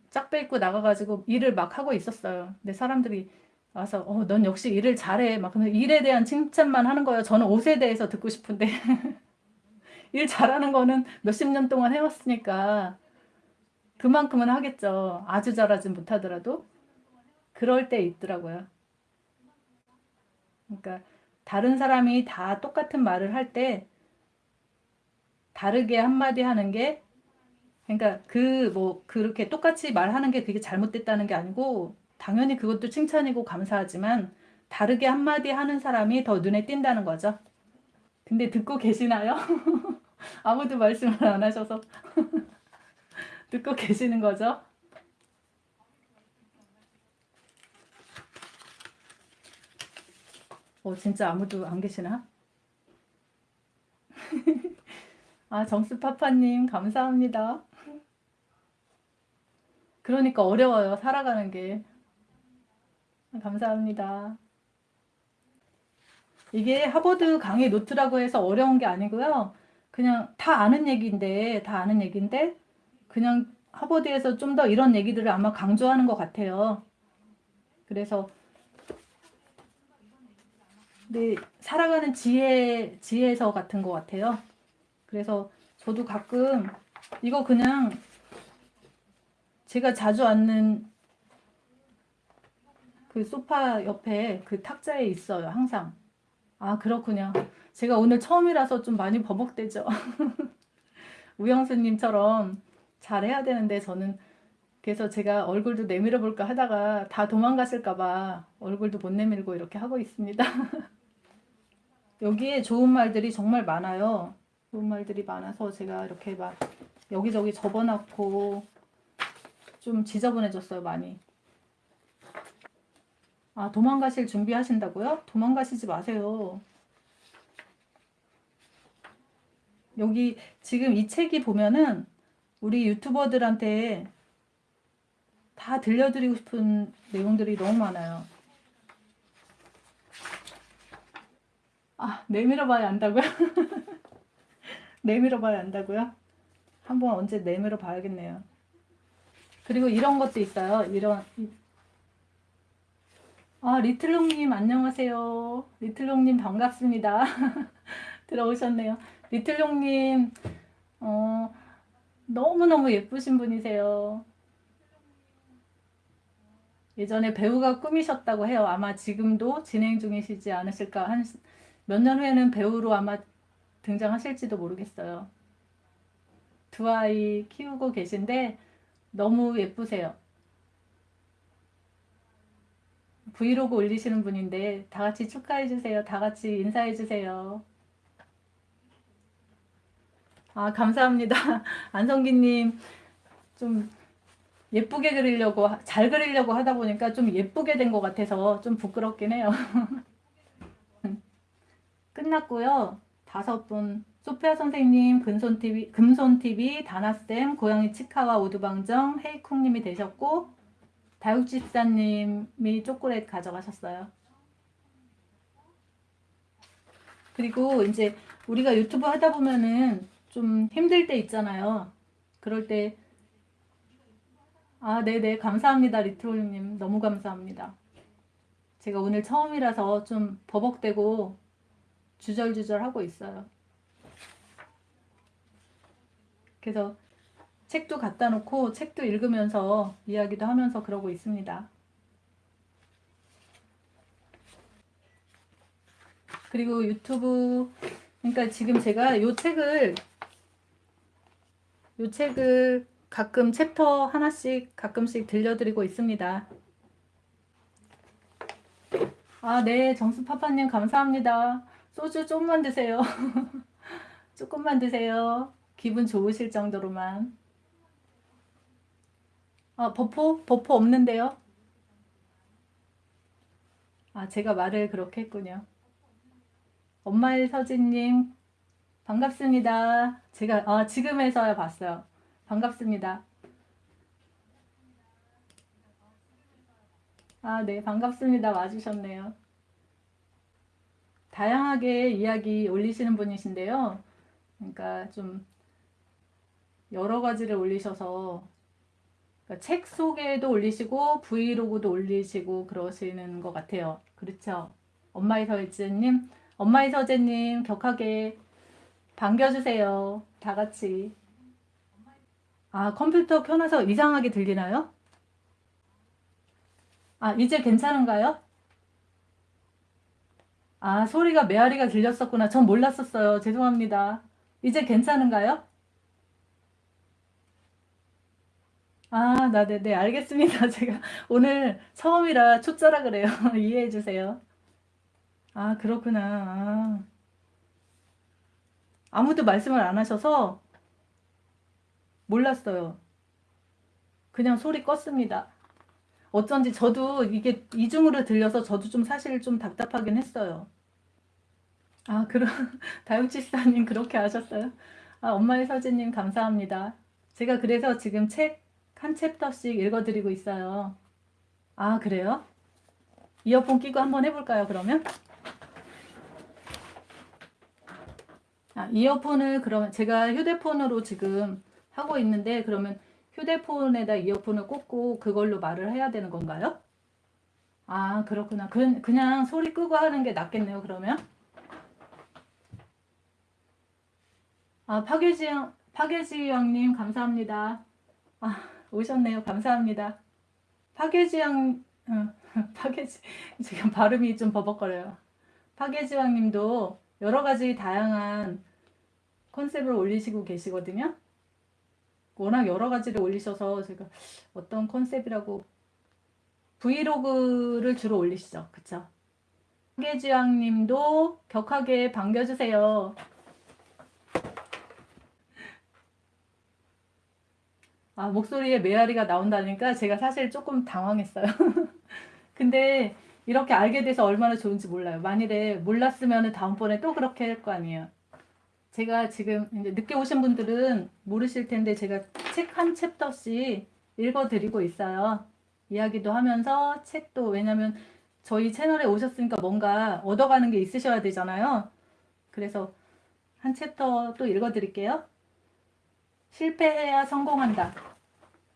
S1: 쫙 빼입고 나가가지고 일을 막 하고 있었어요. 근데 사람들이 와서 어, 넌 역시 일을 잘해. 막 그러면 일에 대한 칭찬만 하는 거예요. 저는 옷에 대해서 듣고 싶은데 일 잘하는 거는 몇십 년 동안 해왔으니까 그만큼은 하겠죠. 아주 잘하진 못하더라도 그럴 때 있더라고요. 그러니까 다른 사람이 다 똑같은 말을 할 때 다르게 한마디 하는 게 그러니까 그 뭐 그렇게 똑같이 말하는 게 그게 잘못됐다는 게 아니고 당연히 그것도 칭찬이고 감사하지만 다르게 한마디 하는 사람이 더 눈에 띈다는 거죠. 근데 듣고 계시나요? 아무도 말씀을 안 하셔서 듣고 계시는 거죠? 어, 진짜 아무도 안 계시나? 아, 정수파파님, 감사합니다. 그러니까 어려워요, 살아가는 게. 감사합니다. 이게 하버드 강의 노트라고 해서 어려운 게 아니고요. 그냥 다 아는 얘기인데, 다 아는 얘기인데, 그냥 하버드에서 좀 더 이런 얘기들을 아마 강조하는 것 같아요. 그래서, 네, 살아가는 지혜, 지혜서 같은 것 같아요. 그래서 저도 가끔 이거 그냥 제가 자주 앉는 그 소파 옆에 그 탁자에 있어요. 항상. 아, 그렇군요. 제가 오늘 처음이라서 좀 많이 버벅대죠. 우영수님처럼 잘해야 되는데 저는 그래서 제가 얼굴도 내밀어 볼까 하다가 다 도망가실까봐 얼굴도 못 내밀고 이렇게 하고 있습니다. 여기에 좋은 말들이 정말 많아요. 좋은 말들이 많아서 제가 이렇게 막 여기저기 접어놨고 좀 지저분해졌어요, 많이. 아, 도망가실 준비하신다고요? 도망가시지 마세요. 여기 지금 이 책이 보면은 우리 유튜버들한테 다 들려드리고 싶은 내용들이 너무 많아요. 아, 내밀어 봐야 안다고요? 내밀어 봐야 안다고요? 한번 언제 내밀어 봐야겠네요. 그리고 이런 것도 있어요. 이런 아, 리틀롱님 안녕하세요. 리틀롱님 반갑습니다. 들어오셨네요. 리틀롱님 어, 너무너무 예쁘신 분이세요. 예전에 배우가 꿈이셨다고 해요. 아마 지금도 진행 중이시지 않으실까. 한 몇 년 후에는 배우로 아마 등장하실지도 모르겠어요. 두 아이 키우고 계신데 너무 예쁘세요. 브이로그 올리시는 분인데 다 같이 축하해 주세요. 다 같이 인사해 주세요. 아, 감사합니다. 안성기님, 좀 예쁘게 그리려고, 잘 그리려고 하다 보니까 좀 예쁘게 된 것 같아서 좀 부끄럽긴 해요. 끝났고요. 다섯 분. 소피아 선생님, 금손TV, 금손TV, 다나쌤, 고양이 치카와 오두방정, 헤이쿵님이 되셨고, 다육 집사님이 초콜릿 가져가셨어요. 그리고 이제 우리가 유튜브 하다 보면은 좀 힘들 때 있잖아요. 그럴 때, 아, 네네, 감사합니다. 리트롤님. 너무 감사합니다. 제가 오늘 처음이라서 좀 버벅대고 주절주절 하고 있어요. 그래서 책도 갖다 놓고 책도 읽으면서 이야기도 하면서 그러고 있습니다. 그리고 유튜브 그러니까 지금 제가 이 책을 이 책을 가끔 챕터 하나씩 가끔씩 들려드리고 있습니다. 아, 네, 정수파파님 감사합니다. 소주 조금만 드세요. 조금만 드세요. 기분 좋으실 정도로만. 아, 버퍼? 버퍼 없는데요? 아, 제가 말을 그렇게 했군요. 엄마의 서진님, 반갑습니다. 제가, 아, 지금에서야 봤어요. 반갑습니다. 아, 네, 반갑습니다. 와주셨네요. 다양하게 이야기 올리시는 분이신데요. 그러니까 좀 여러 가지를 올리셔서 그러니까 책 소개도 올리시고 브이로그도 올리시고 그러시는 것 같아요. 그렇죠? 엄마의 서재님, 엄마의 서재님 격하게 반겨주세요. 다 같이. 아, 컴퓨터 켜놔서 이상하게 들리나요? 아, 이제 괜찮은가요? 아, 소리가 메아리가 들렸었구나. 전 몰랐었어요. 죄송합니다. 이제 괜찮은가요? 아, 나, 네, 네, 알겠습니다. 제가 오늘 처음이라 초짜라 그래요. 이해해 주세요. 아, 그렇구나. 아. 아무도 말씀을 안 하셔서 몰랐어요. 그냥 소리 껐습니다. 어쩐지 저도 이게 이중으로 들려서 저도 좀 사실 좀 답답하긴 했어요. 아, 그럼 다육지사님 그렇게 하셨어요? 아, 엄마의 서진님 감사합니다. 제가 그래서 지금 책 한 챕터씩 읽어드리고 있어요. 아, 그래요? 이어폰 끼고 한번 해볼까요, 그러면? 아, 이어폰을 그러면 제가 휴대폰으로 지금 하고 있는데 그러면 휴대폰에다 이어폰을 꽂고 그걸로 말을 해야 되는 건가요? 아 그렇구나 그, 그냥 소리 끄고 하는 게 낫겠네요 그러면 아 파괴지영 파괴지영님 감사합니다 아 오셨네요 감사합니다 파괴지영 응, 파괴지 지금 발음이 좀 버벅거려요 파괴지왕님도 여러 가지 다양한 컨셉을 올리시고 계시거든요. 워낙 여러 가지를 올리셔서 제가 어떤 컨셉이라고 브이로그를 주로 올리시죠. 그쵸? 파괴지왕님도 격하게 반겨주세요. 아, 목소리에 메아리가 나온다니까 제가 사실 조금 당황했어요. 근데 이렇게 알게 돼서 얼마나 좋은지 몰라요. 만일에 몰랐으면 다음번에 또 그렇게 할 거 아니에요. 제가 지금 늦게 오신 분들은 모르실 텐데 제가 책 한 챕터씩 읽어드리고 있어요. 이야기도 하면서 책도 왜냐면 저희 채널에 오셨으니까 뭔가 얻어가는 게 있으셔야 되잖아요. 그래서 한 챕터 또 읽어드릴게요. 실패해야 성공한다.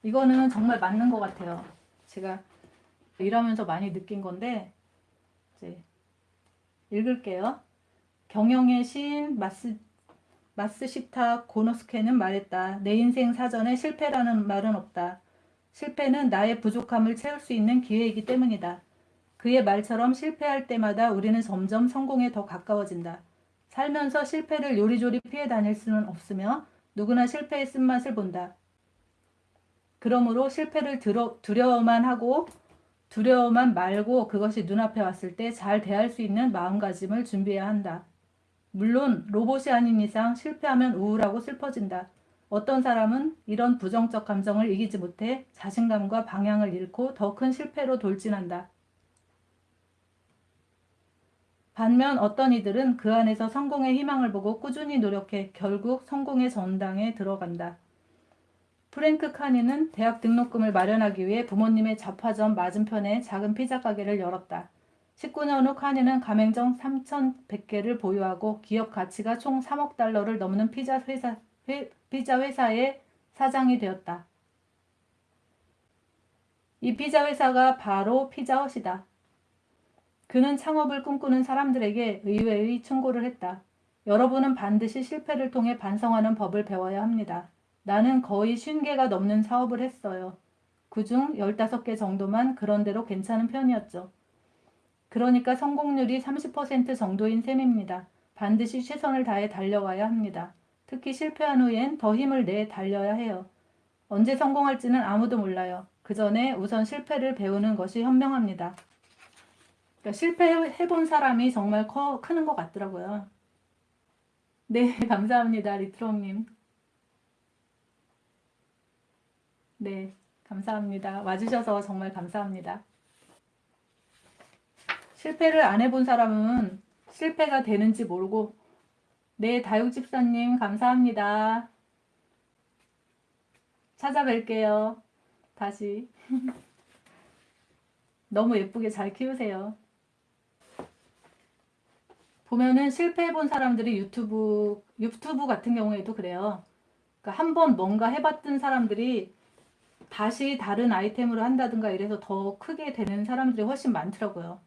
S1: 이거는 정말 맞는 것 같아요. 제가 일하면서 많이 느낀 건데 이제 읽을게요. 경영의 시인 마스, 마스시타 고노스케는 말했다. 내 인생 사전에 실패라는 말은 없다. 실패는 나의 부족함을 채울 수 있는 기회이기 때문이다. 그의 말처럼 실패할 때마다 우리는 점점 성공에 더 가까워진다. 살면서 실패를 요리조리 피해 다닐 수는 없으며 누구나 실패의 쓴맛을 본다. 그러므로 실패를 두려, 두려워만 하고 두려워만 말고 그것이 눈앞에 왔을 때 잘 대할 수 있는 마음가짐을 준비해야 한다. 물론 로봇이 아닌 이상 실패하면 우울하고 슬퍼진다. 어떤 사람은 이런 부정적 감정을 이기지 못해 자신감과 방향을 잃고 더 큰 실패로 돌진한다. 반면 어떤 이들은 그 안에서 성공의 희망을 보고 꾸준히 노력해 결국 성공의 전당에 들어간다. 프랭크 카니는 대학 등록금을 마련하기 위해 부모님의 잡화점 맞은편에 작은 피자 가게를 열었다. 19년 후 카니는 가맹점 3,100개를 보유하고 기업 가치가 총 3억 달러를 넘는 피자, 회사, 회, 피자 회사의 사장이 되었다. 이 피자 회사가 바로 피자헛이다. 그는 창업을 꿈꾸는 사람들에게 의외의 충고를 했다. 여러분은 반드시 실패를 통해 반성하는 법을 배워야 합니다. 나는 거의 50개가 넘는 사업을 했어요. 그중 15개 정도만 그런대로 괜찮은 편이었죠. 그러니까 성공률이 30% 정도인 셈입니다. 반드시 최선을 다해 달려와야 합니다. 특히 실패한 후엔 더 힘을 내 달려야 해요. 언제 성공할지는 아무도 몰라요. 그 전에 우선 실패를 배우는 것이 현명합니다. 그러니까 실패해본 사람이 정말 커, 크는 것 같더라고요. 네, 감사합니다. 리트롱님. 네, 감사합니다. 와주셔서 정말 감사합니다. 실패를 안 해본 사람은 실패가 되는지 모르고 네, 다육집사님 감사합니다. 찾아뵐게요. 다시. 너무 예쁘게 잘 키우세요. 보면은 실패해본 사람들이 유튜브, 유튜브 같은 경우에도 그래요. 그러니까 한 번 뭔가 해봤던 사람들이 다시 다른 아이템으로 한다든가 이래서 더 크게 되는 사람들이 훨씬 많더라고요.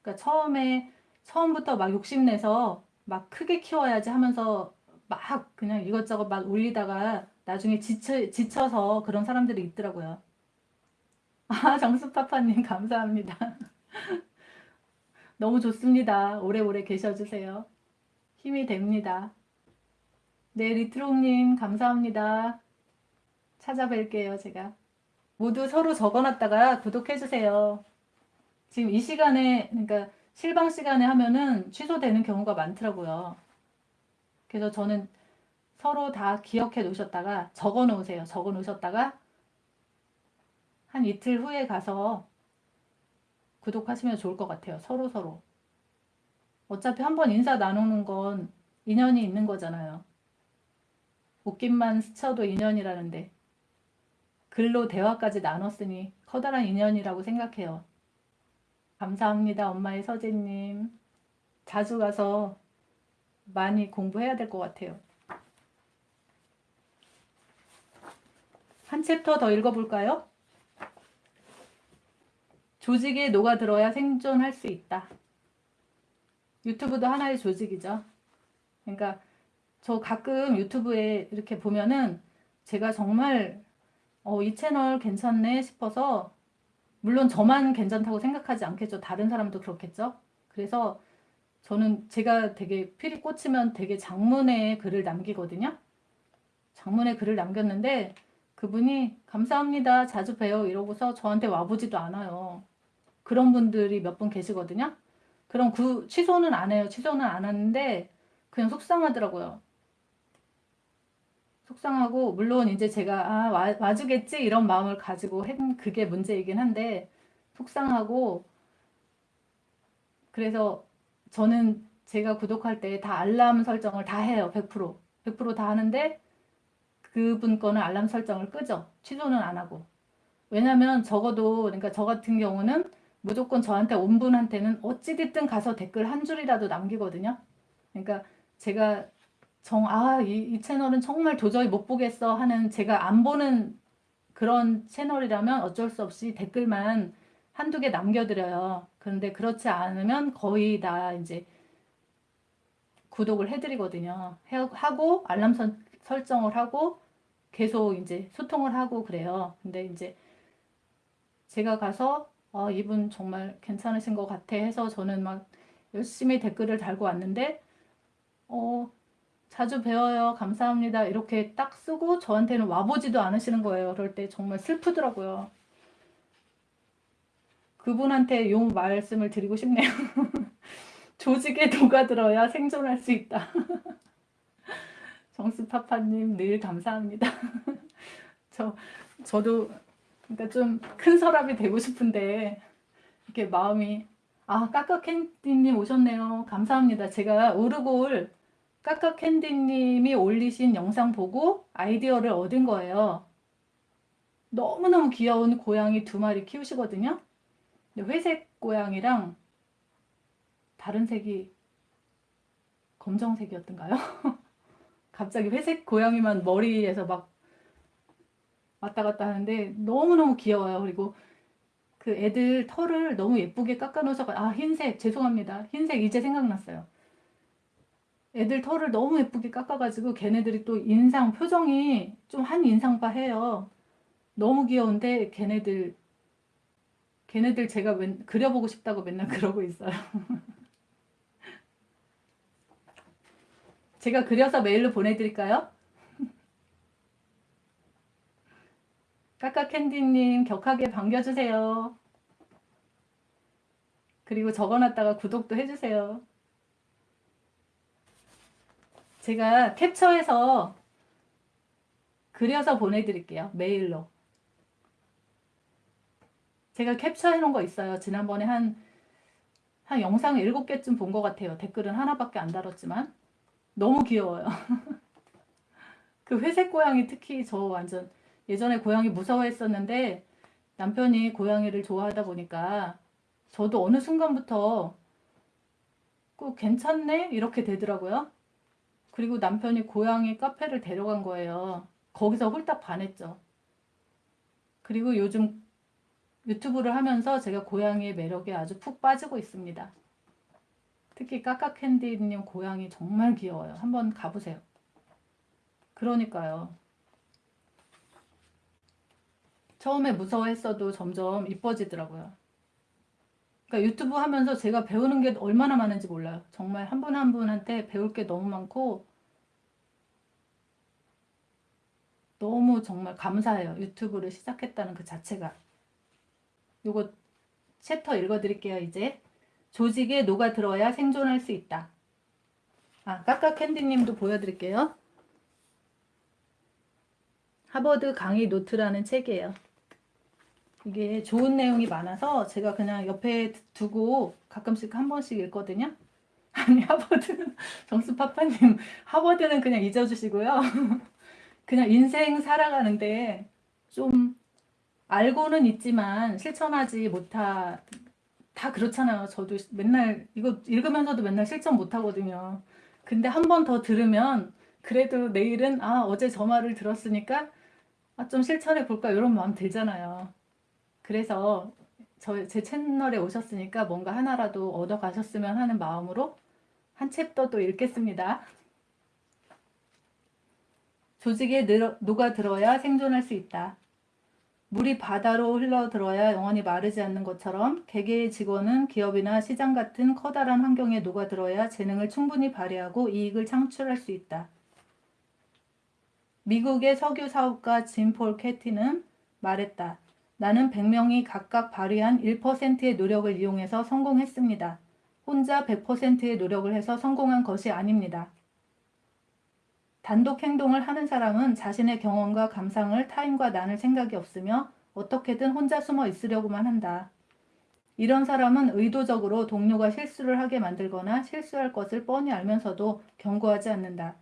S1: 그러니까 처음에 처음부터 막 욕심내서 막 크게 키워야지 하면서 막 그냥 이것저것 막 올리다가 나중에 지쳐, 지쳐서 그런 사람들이 있더라고요. 아, 정수파파님 감사합니다. 너무 좋습니다. 오래오래 계셔주세요. 힘이 됩니다. 네, 리트롱님 감사합니다. 찾아뵐게요, 제가. 모두 서로 적어놨다가 구독해주세요. 지금 이 시간에, 그러니까 실방 시간에 하면은 취소되는 경우가 많더라고요. 그래서 저는 서로 다 기억해 놓으셨다가 적어 놓으세요. 적어 놓으셨다가 한 이틀 후에 가서 구독하시면 좋을 것 같아요. 서로 서로. 어차피 한번 인사 나누는 건 인연이 있는 거잖아요. 웃김만 스쳐도 인연이라는데 글로 대화까지 나눴으니 커다란 인연이라고 생각해요. 감사합니다. 엄마의 서재님. 자주 가서 많이 공부해야 될 것 같아요. 한 챕터 더 읽어볼까요? 조직에 녹아들어야 생존할 수 있다. 유튜브도 하나의 조직이죠. 그러니까 저 가끔 유튜브에 이렇게 보면은 제가 정말 어, 이 채널 괜찮네 싶어서 물론 저만 괜찮다고 생각하지 않겠죠. 다른 사람도 그렇겠죠. 그래서 저는 제가 되게 필이 꽂히면 되게 장문의 글을 남기거든요. 장문의 글을 남겼는데 그분이 감사합니다. 자주 봬요. 이러고서 저한테 와보지도 않아요. 그런 분들이 몇 분 계시거든요. 그럼 그 취소는 안 해요. 취소는 안 하는데 그냥 속상하더라고요. 속상하고 물론 이제 제가 아 와, 와주겠지 이런 마음을 가지고 한 그게 문제이긴 한데 속상하고 그래서 저는 제가 구독할 때 다 알람 설정을 다 해요. 100% 100%다 하는데 그분 거는 알람 설정을 끄죠. 취소는 안 하고 왜냐면 적어도 그러니까 저 같은 경우는 무조건 저한테 온 분한테는 어찌됐든 가서 댓글 한 줄이라도 남기거든요. 그러니까 제가 정, 아, 이, 이 채널은 정말 도저히 못 보겠어 하는 제가 안 보는 그런 채널이라면 어쩔 수 없이 댓글만 한두 개 남겨드려요. 그런데 그렇지 않으면 거의 다 이제 구독을 해드리거든요. 해, 하고 알람 선, 설정을 하고 계속 이제 소통을 하고 그래요. 근데 이제 제가 가서 어, 이분 정말 괜찮으신 것 같아 해서 저는 막 열심히 댓글을 달고 왔는데 어, 자주 배워요. 감사합니다. 이렇게 딱 쓰고 저한테는 와보지도 않으시는 거예요. 그럴 때 정말 슬프더라고요. 그분한테 용 말씀을 드리고 싶네요. 조직에 녹아들어야 생존할 수 있다. 정수파파님 늘 감사합니다. 저, 저도 그러니까 좀 큰 서랍이 되고 싶은데 이렇게 마음이 아 까까캔디님 오셨네요. 감사합니다. 제가 오르골 까까캔디님이 올리신 영상 보고 아이디어를 얻은 거예요. 너무너무 귀여운 고양이 두 마리 키우시거든요. 회색 고양이랑 다른 색이 검정색이었던가요? 갑자기 회색 고양이만 머리에서 막 왔다 갔다 하는데 너무너무 귀여워요. 그리고 그 애들 털을 너무 예쁘게 깎아 놓으셔 아 흰색 죄송합니다. 흰색 이제 생각났어요. 애들 털을 너무 예쁘게 깎아가지고 걔네들이 또 인상 표정이 좀 한 인상바 해요. 너무 귀여운데 걔네들 걔네들 제가 맨, 그려보고 싶다고 맨날 그러고 있어요. 제가 그려서 메일로 보내드릴까요? 까까캔디님 격하게 반겨주세요. 그리고 적어놨다가 구독도 해주세요. 제가 캡처해서 그려서 보내드릴게요. 메일로. 제가 캡처해 놓은 거 있어요. 지난번에 한, 한 영상 7개쯤 본 것 같아요. 댓글은 하나밖에 안 달았지만. 너무 귀여워요. 그 회색 고양이 특히 저 완전 예전에 고양이 무서워했었는데 남편이 고양이를 좋아하다 보니까 저도 어느 순간부터 꼭 괜찮네? 이렇게 되더라고요. 그리고 남편이 고양이 카페를 데려간 거예요. 거기서 홀딱 반했죠. 그리고 요즘 유튜브를 하면서 제가 고양이의 매력에 아주 푹 빠지고 있습니다. 특히 까까캔디님 고양이 정말 귀여워요. 한번 가보세요. 그러니까요. 처음에 무서워했어도 점점 이뻐지더라고요. 그러니까 유튜브 하면서 제가 배우는 게 얼마나 많은지 몰라요. 정말 한 분 한 분한테 배울 게 너무 많고 너무 정말 감사해요. 유튜브를 시작했다는 그 자체가. 요거 챕터 읽어드릴게요. 이제 조직에 녹아 들어야 생존할 수 있다. 아, 까까캔디님도 보여드릴게요. 하버드 강의 노트라는 책이에요. 이게 좋은 내용이 많아서 제가 그냥 옆에 두고 가끔씩 한 번씩 읽거든요. 아니 하버드 정수파파님 하버드는 그냥 잊어주시고요. 그냥 인생 살아가는데 좀 알고는 있지만 실천하지 못하 다 그렇잖아요. 저도 맨날 이거 읽으면서도 맨날 실천 못하거든요. 근데 한 번 더 들으면 그래도 내일은 아 어제 저 말을 들었으니까 아, 좀 실천해 볼까 이런 마음 들잖아요. 그래서 저, 제 채널에 오셨으니까 뭔가 하나라도 얻어 가셨으면 하는 마음으로 한 챕터 또 읽겠습니다. 조직에 늘어, 녹아들어야 생존할 수 있다. 물이 바다로 흘러들어야 영원히 마르지 않는 것처럼 개개의 직원은 기업이나 시장 같은 커다란 환경에 녹아들어야 재능을 충분히 발휘하고 이익을 창출할 수 있다. 미국의 석유 사업가 짐폴 캐티는 말했다. 나는 100명이 각각 발휘한 1%의 노력을 이용해서 성공했습니다. 혼자 100%의 노력을 해서 성공한 것이 아닙니다. 단독 행동을 하는 사람은 자신의 경험과 감상을 타인과 나눌 생각이 없으며 어떻게든 혼자 숨어 있으려고만 한다. 이런 사람은 의도적으로 동료가 실수를 하게 만들거나 실수할 것을 뻔히 알면서도 경고하지 않는다.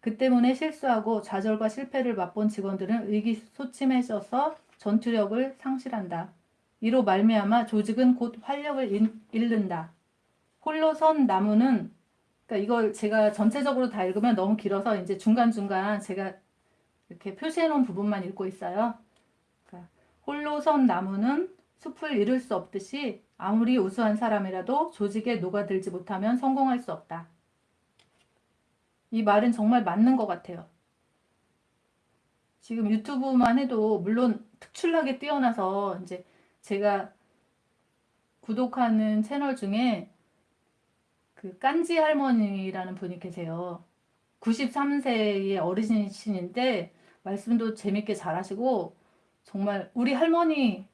S1: 그 때문에 실수하고 좌절과 실패를 맛본 직원들은 의기소침해져서 전투력을 상실한다. 이로 말미암아 조직은 곧 활력을 잃는다. 홀로 선 나무는 그러니까 이걸 제가 전체적으로 다 읽으면 너무 길어서 이제 중간중간 제가 이렇게 표시해 놓은 부분만 읽고 있어요. 그러니까 홀로 선 나무는 숲을 이룰 수 없듯이 아무리 우수한 사람이라도 조직에 녹아들지 못하면 성공할 수 없다. 이 말은 정말 맞는 것 같아요. 지금 유튜브만 해도 물론 특출나게 뛰어나서 이제 제가 구독하는 채널 중에 그 깐지 할머니라는 분이 계세요. 93세의 어르신이신데 말씀도 재밌게 잘하시고 정말 우리 할머니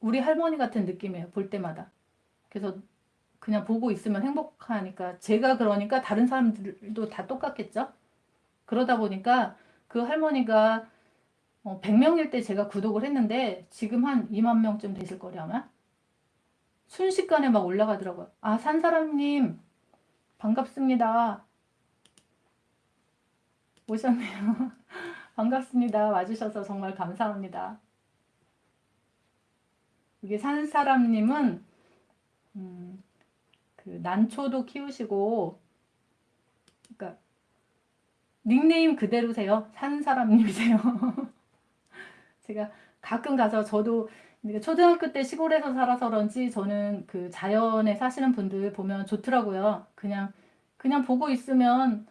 S1: 우리 할머니 같은 느낌이에요. 볼 때마다. 그래서 그냥 보고 있으면 행복하니까 제가 그러니까 다른 사람들도 다 똑같겠죠? 그러다 보니까 그 할머니가 100명일 어, 때 제가 구독을 했는데 지금 한 2만 명쯤 되실 거래 아마? 순식간에 막 올라가더라고요. 아, 산사람님, 반갑습니다. 오셨네요. 반갑습니다. 와주셔서 정말 감사합니다. 이게 산사람님은, 음, 그 난초도 키우시고, 그러니까, 닉네임 그대로세요. 산사람님이세요. 제가 가끔 가서 저도 초등학교 때 시골에서 살아서 그런지 저는 그 자연에 사시는 분들 보면 좋더라고요. 그냥 그냥 보고 있으면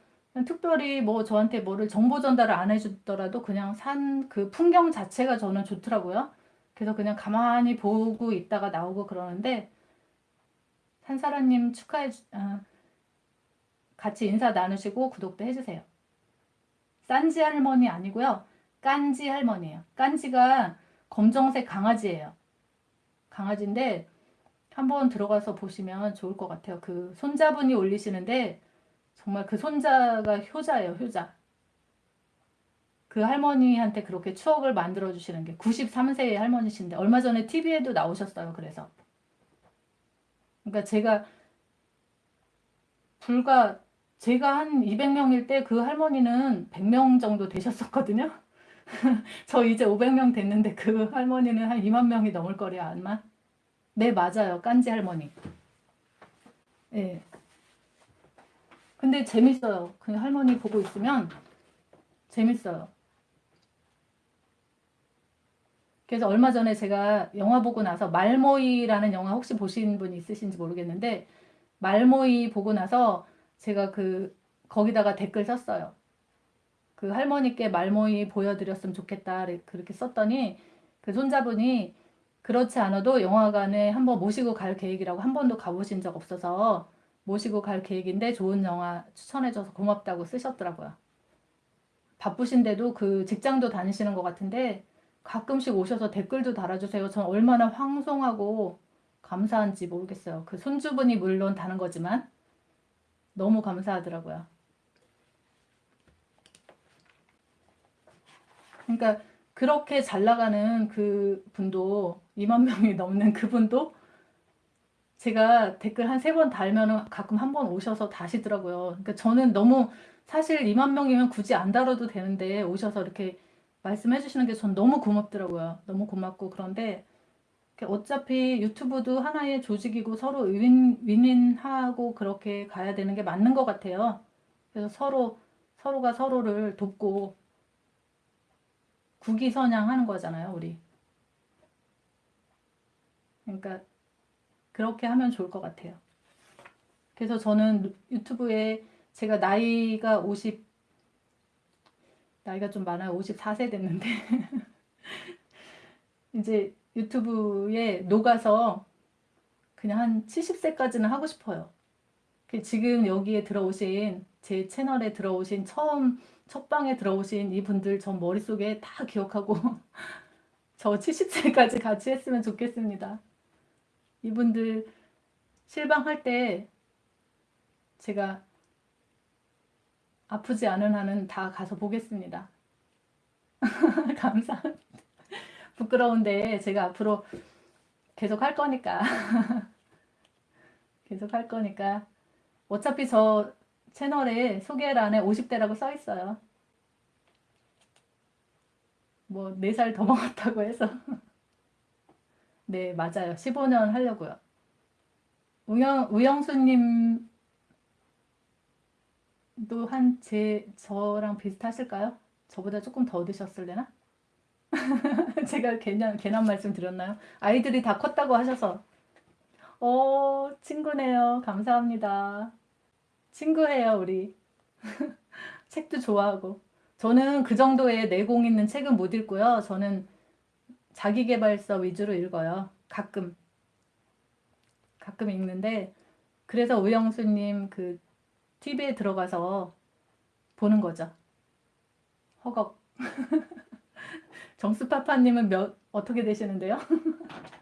S1: 특별히 뭐 저한테 뭐를 정보 전달을 안 해주더라도 그냥 산 그 풍경 자체가 저는 좋더라고요. 그래서 그냥 가만히 보고 있다가 나오고 그러는데 산사라님 축하해 아, 같이 인사 나누시고 구독도 해주세요. 싼지 할머니 아니고요. 깐지 할머니예요. 깐지가 검정색 강아지예요. 강아지인데 한번 들어가서 보시면 좋을 것 같아요. 그 손자분이 올리시는데 정말 그 손자가 효자예요. 효자. 그 할머니한테 그렇게 추억을 만들어 주시는 게 93세의 할머니신데 얼마 전에 TV에도 나오셨어요. 그래서 그러니까 제가 불과 제가 한 200명일 때 그 할머니는 100명 정도 되셨었거든요. 저 이제 500명 됐는데 그 할머니는 한 2만 명이 넘을 거래요, 아마. 네, 맞아요. 깐지 할머니. 예. 네. 근데 재밌어요. 그 할머니 보고 있으면 재밌어요. 그래서 얼마 전에 제가 영화 보고 나서 말모이라는 영화 혹시 보신 분 있으신지 모르겠는데 말모이 보고 나서 제가 그 거기다가 댓글 썼어요. 그 할머니께 말모이 보여드렸으면 좋겠다 그렇게 썼더니 그 손자분이 그렇지 않아도 영화관에 한번 모시고 갈 계획이라고 한 번도 가보신 적 없어서 모시고 갈 계획인데 좋은 영화 추천해줘서 고맙다고 쓰셨더라고요. 바쁘신데도 그 직장도 다니시는 것 같은데 가끔씩 오셔서 댓글도 달아주세요. 전 얼마나 황송하고 감사한지 모르겠어요. 그 손주분이 물론 다는 거지만 너무 감사하더라고요. 그러니까 그렇게 잘 나가는 그 분도 2만 명이 넘는 그분도 제가 댓글 한 세 번 달면 가끔 한 번 오셔서 다시더라고요. 그러니까 저는 너무 사실 2만 명이면 굳이 안 다뤄도 되는데 오셔서 이렇게 말씀해 주시는 게 전 너무 고맙더라고요. 너무 고맙고 그런데 어차피 유튜브도 하나의 조직이고 서로 윈, 윈윈하고 그렇게 가야 되는 게 맞는 것 같아요. 그래서 서로 서로가 서로를 돕고 국위선양하는 거잖아요, 우리. 그러니까 그렇게 하면 좋을 것 같아요. 그래서 저는 유튜브에 제가 나이가 50 나이가 좀 많아요. 54세 됐는데 이제 유튜브에 녹아서 그냥 한 70세까지는 하고 싶어요. 그 지금 여기에 들어오신 제 채널에 들어오신 처음 첫 방에 들어오신 이분들 전 머릿속에 다 기억하고 저 70세까지 같이 했으면 좋겠습니다. 이분들 실방할 때 제가 아프지 않은 한은 다 가서 보겠습니다. 감사합니다. 부끄러운데 제가 앞으로 계속 할 거니까 계속 할 거니까 어차피 저 채널에 소개란에 50대라고 써 있어요. 뭐 4살 더 먹었다고 해서 네 맞아요. 15년 하려고요. 우영, 우영수님 도 한 제 저랑 비슷하실까요? 저보다 조금 더 드셨을래나? 제가 괜한, 괜한 말씀 드렸나요? 아이들이 다 컸다고 하셔서 어 친구네요. 감사합니다. 친구예요 우리. 책도 좋아하고 저는 그 정도의 내공 있는 책은 못 읽고요. 저는 자기계발서 위주로 읽어요. 가끔 가끔 읽는데 그래서 우영수님 그 TV에 들어가서 보는 거죠. 허걱. 정수파파님은 몇 어떻게 되시는데요?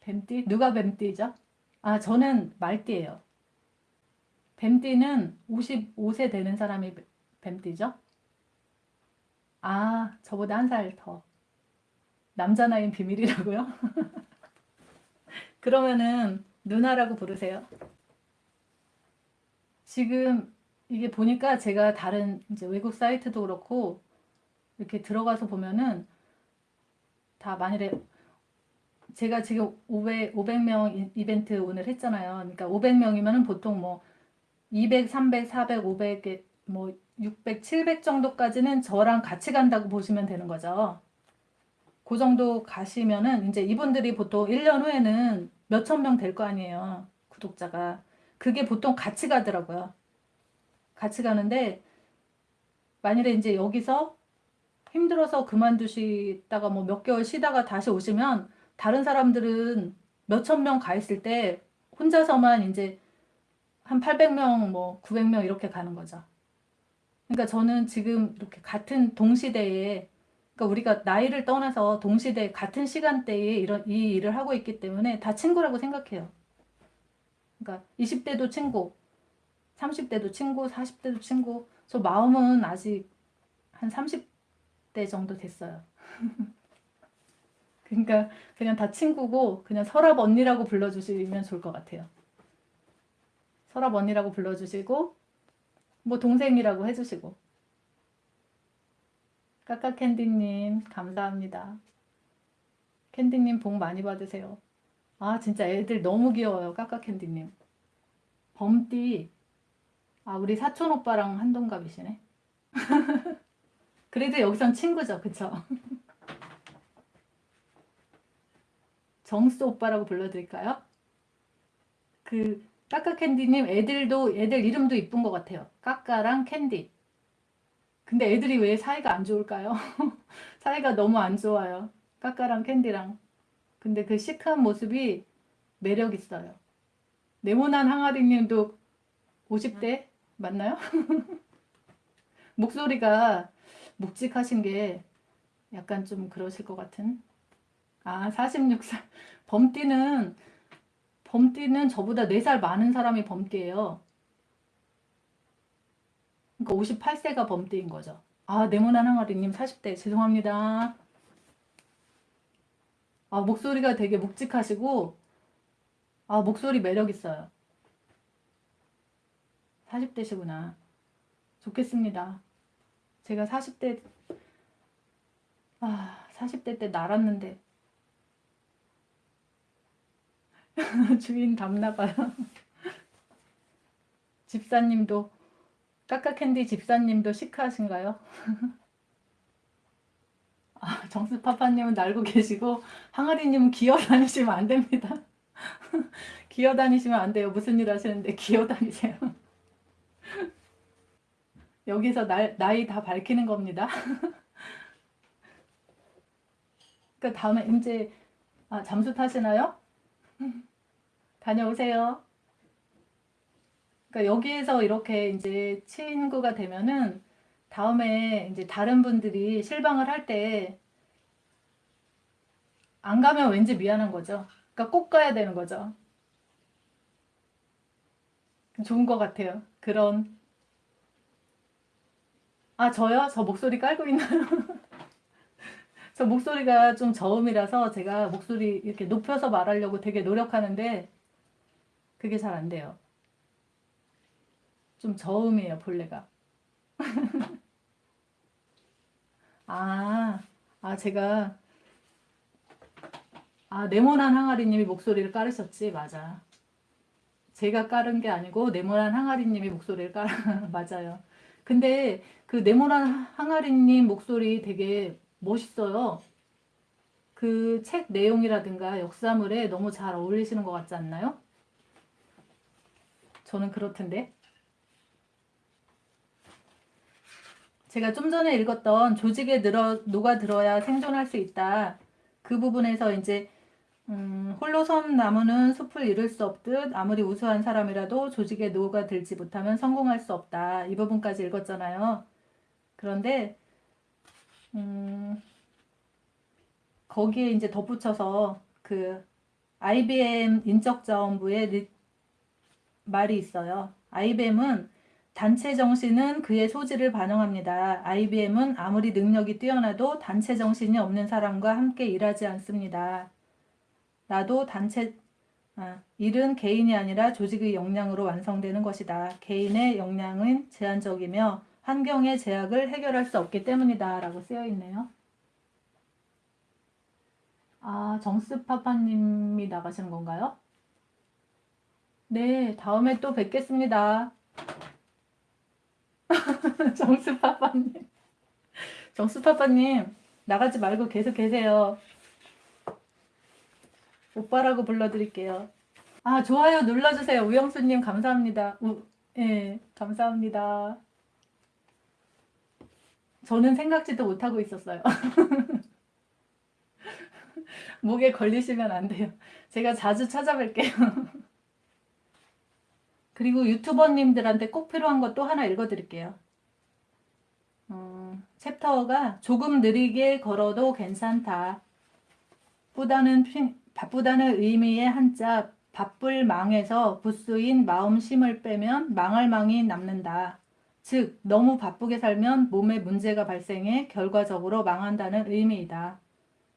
S1: 뱀띠? 누가 뱀띠죠? 아 저는 말띠예요. 뱀띠는 55세 되는 사람이 뱀띠죠? 아 저보다 한 살 더. 남자 나이는 비밀이라고요? 그러면은 누나라고 부르세요. 지금 이게 보니까 제가 다른 이제 외국 사이트도 그렇고 이렇게 들어가서 보면은 다 만일에 제가 지금 500, 500명 이벤트 오늘 했잖아요. 그러니까 500명이면은 보통 뭐 200, 300, 400, 500, 뭐 600, 700 정도까지는 저랑 같이 간다고 보시면 되는 거죠. 그 정도 가시면은 이제 이분들이 보통 1년 후에는 몇천 명 될 거 아니에요. 구독자가. 그게 보통 같이 가더라고요. 같이 가는데 만일에 이제 여기서 힘들어서 그만두시다가 뭐 몇 개월 쉬다가 다시 오시면 다른 사람들은 몇천 명 가 있을 때 혼자서만 이제 한 800명 뭐 900명 이렇게 가는 거죠. 그러니까 저는 지금 이렇게 같은 동시대에 그러니까 우리가 나이를 떠나서 동시대 같은 시간대에 이런 이 일을 하고 있기 때문에 다 친구라고 생각해요. 그러니까 20대도 친구, 30대도 친구, 40대도 친구. 저 마음은 아직 한 30대 정도 됐어요. 그러니까 그냥 다 친구고 그냥 설압 언니라고 불러주시면 좋을 것 같아요. 설압 언니라고 불러주시고 뭐 동생이라고 해주시고 까까캔디님 감사합니다. 캔디님 복 많이 받으세요. 아 진짜 애들 너무 귀여워요. 까까캔디님. 범띠 아 우리 사촌 오빠랑 한동갑이시네. 그래도 여기선 친구죠. 그쵸? 정수 오빠라고 불러드릴까요? 그 까까캔디님 애들도 애들 이름도 이쁜 것 같아요. 까까랑 캔디. 근데 애들이 왜 사이가 안 좋을까요? 사이가 너무 안 좋아요. 까까랑 캔디랑. 근데 그 시크한 모습이 매력 있어요. 네모난 항아리 님도 50대 맞나요? 목소리가 묵직하신 게 약간 좀 그러실 것 같은. 아, 46살. 범띠는, 범띠는 저보다 4살 많은 사람이 범띠예요. 그러니까 58세가 범띠인 거죠. 아, 네모난 항아리님 40대 죄송합니다. 아, 목소리가 되게 묵직하시고 아, 목소리 매력 있어요. 40대시구나. 좋겠습니다. 제가 40대 아, 40대 때 날았는데 주인 닮나봐요. 집사님도 까까캔디 집사님도 시크하신가요? 아, 정수파파님은 날고 계시고 항아리님은 기어다니시면 안 됩니다. 기어다니시면 안 돼요. 무슨 일 하시는데 기어다니세요. 여기서 날, 나이 다 밝히는 겁니다. 그러니까 다음에 이제 아, 잠수 타시나요? 다녀오세요. 그러니까 여기에서 이렇게 이제 친구가 되면은 다음에 이제 다른 분들이 실방을 할 때 안 가면 왠지 미안한 거죠. 그러니까 꼭 가야 되는 거죠. 좋은 것 같아요. 그런 아 저요? 저 목소리 깔고 있나요? 저 목소리가 좀 저음이라서 제가 목소리 이렇게 높여서 말하려고 되게 노력하는데 그게 잘 안 돼요. 좀 저음이에요, 본래가. 아, 아, 제가, 아, 네모난 항아리님이 목소리를 깔으셨지, 맞아. 제가 깔은 게 아니고, 네모난 항아리님이 목소리를 깔, 맞아요. 근데 그 네모난 항아리님 목소리 되게 멋있어요. 그 책 내용이라든가 역사물에 너무 잘 어울리시는 것 같지 않나요? 저는 그렇던데. 제가 좀 전에 읽었던 조직에 늘어, 녹아들어야 생존할 수 있다. 그 부분에서 이제 음, 홀로 선 나무는 숲을 이룰 수 없듯 아무리 우수한 사람이라도 조직에 녹아들지 못하면 성공할 수 없다. 이 부분까지 읽었잖아요. 그런데 음, 거기에 이제 덧붙여서 그 IBM 인적자원부의 말이 있어요. IBM은 단체 정신은 그의 소질을 반영합니다. IBM은 아무리 능력이 뛰어나도 단체 정신이 없는 사람과 함께 일하지 않습니다. 나도 단체 아, 일은 개인이 아니라 조직의 역량으로 완성되는 것이다. 개인의 역량은 제한적이며 환경의 제약을 해결할 수 없기 때문이다. 라고 쓰여 있네요. 아, 정스파파님이 나가시는 건가요? 네, 다음에 또 뵙겠습니다. 정수파파님. 정수파파님, 나가지 말고 계속 계세요. 오빠라고 불러드릴게요. 아, 좋아요 눌러주세요. 우영수님, 감사합니다. 우, 예, 감사합니다. 저는 생각지도 못하고 있었어요. 목에 걸리시면 안 돼요. 제가 자주 찾아뵐게요. 그리고 유튜버님들한테 꼭 필요한 것또 하나 읽어드릴게요. 음, 챕터가 조금 느리게 걸어도 괜찮다. 바쁘다는, 바쁘다는 의미의 한자 바쁠 망에서 부수인 마음 심을 빼면 망할 망이 남는다. 즉 너무 바쁘게 살면 몸에 문제가 발생해 결과적으로 망한다는 의미이다.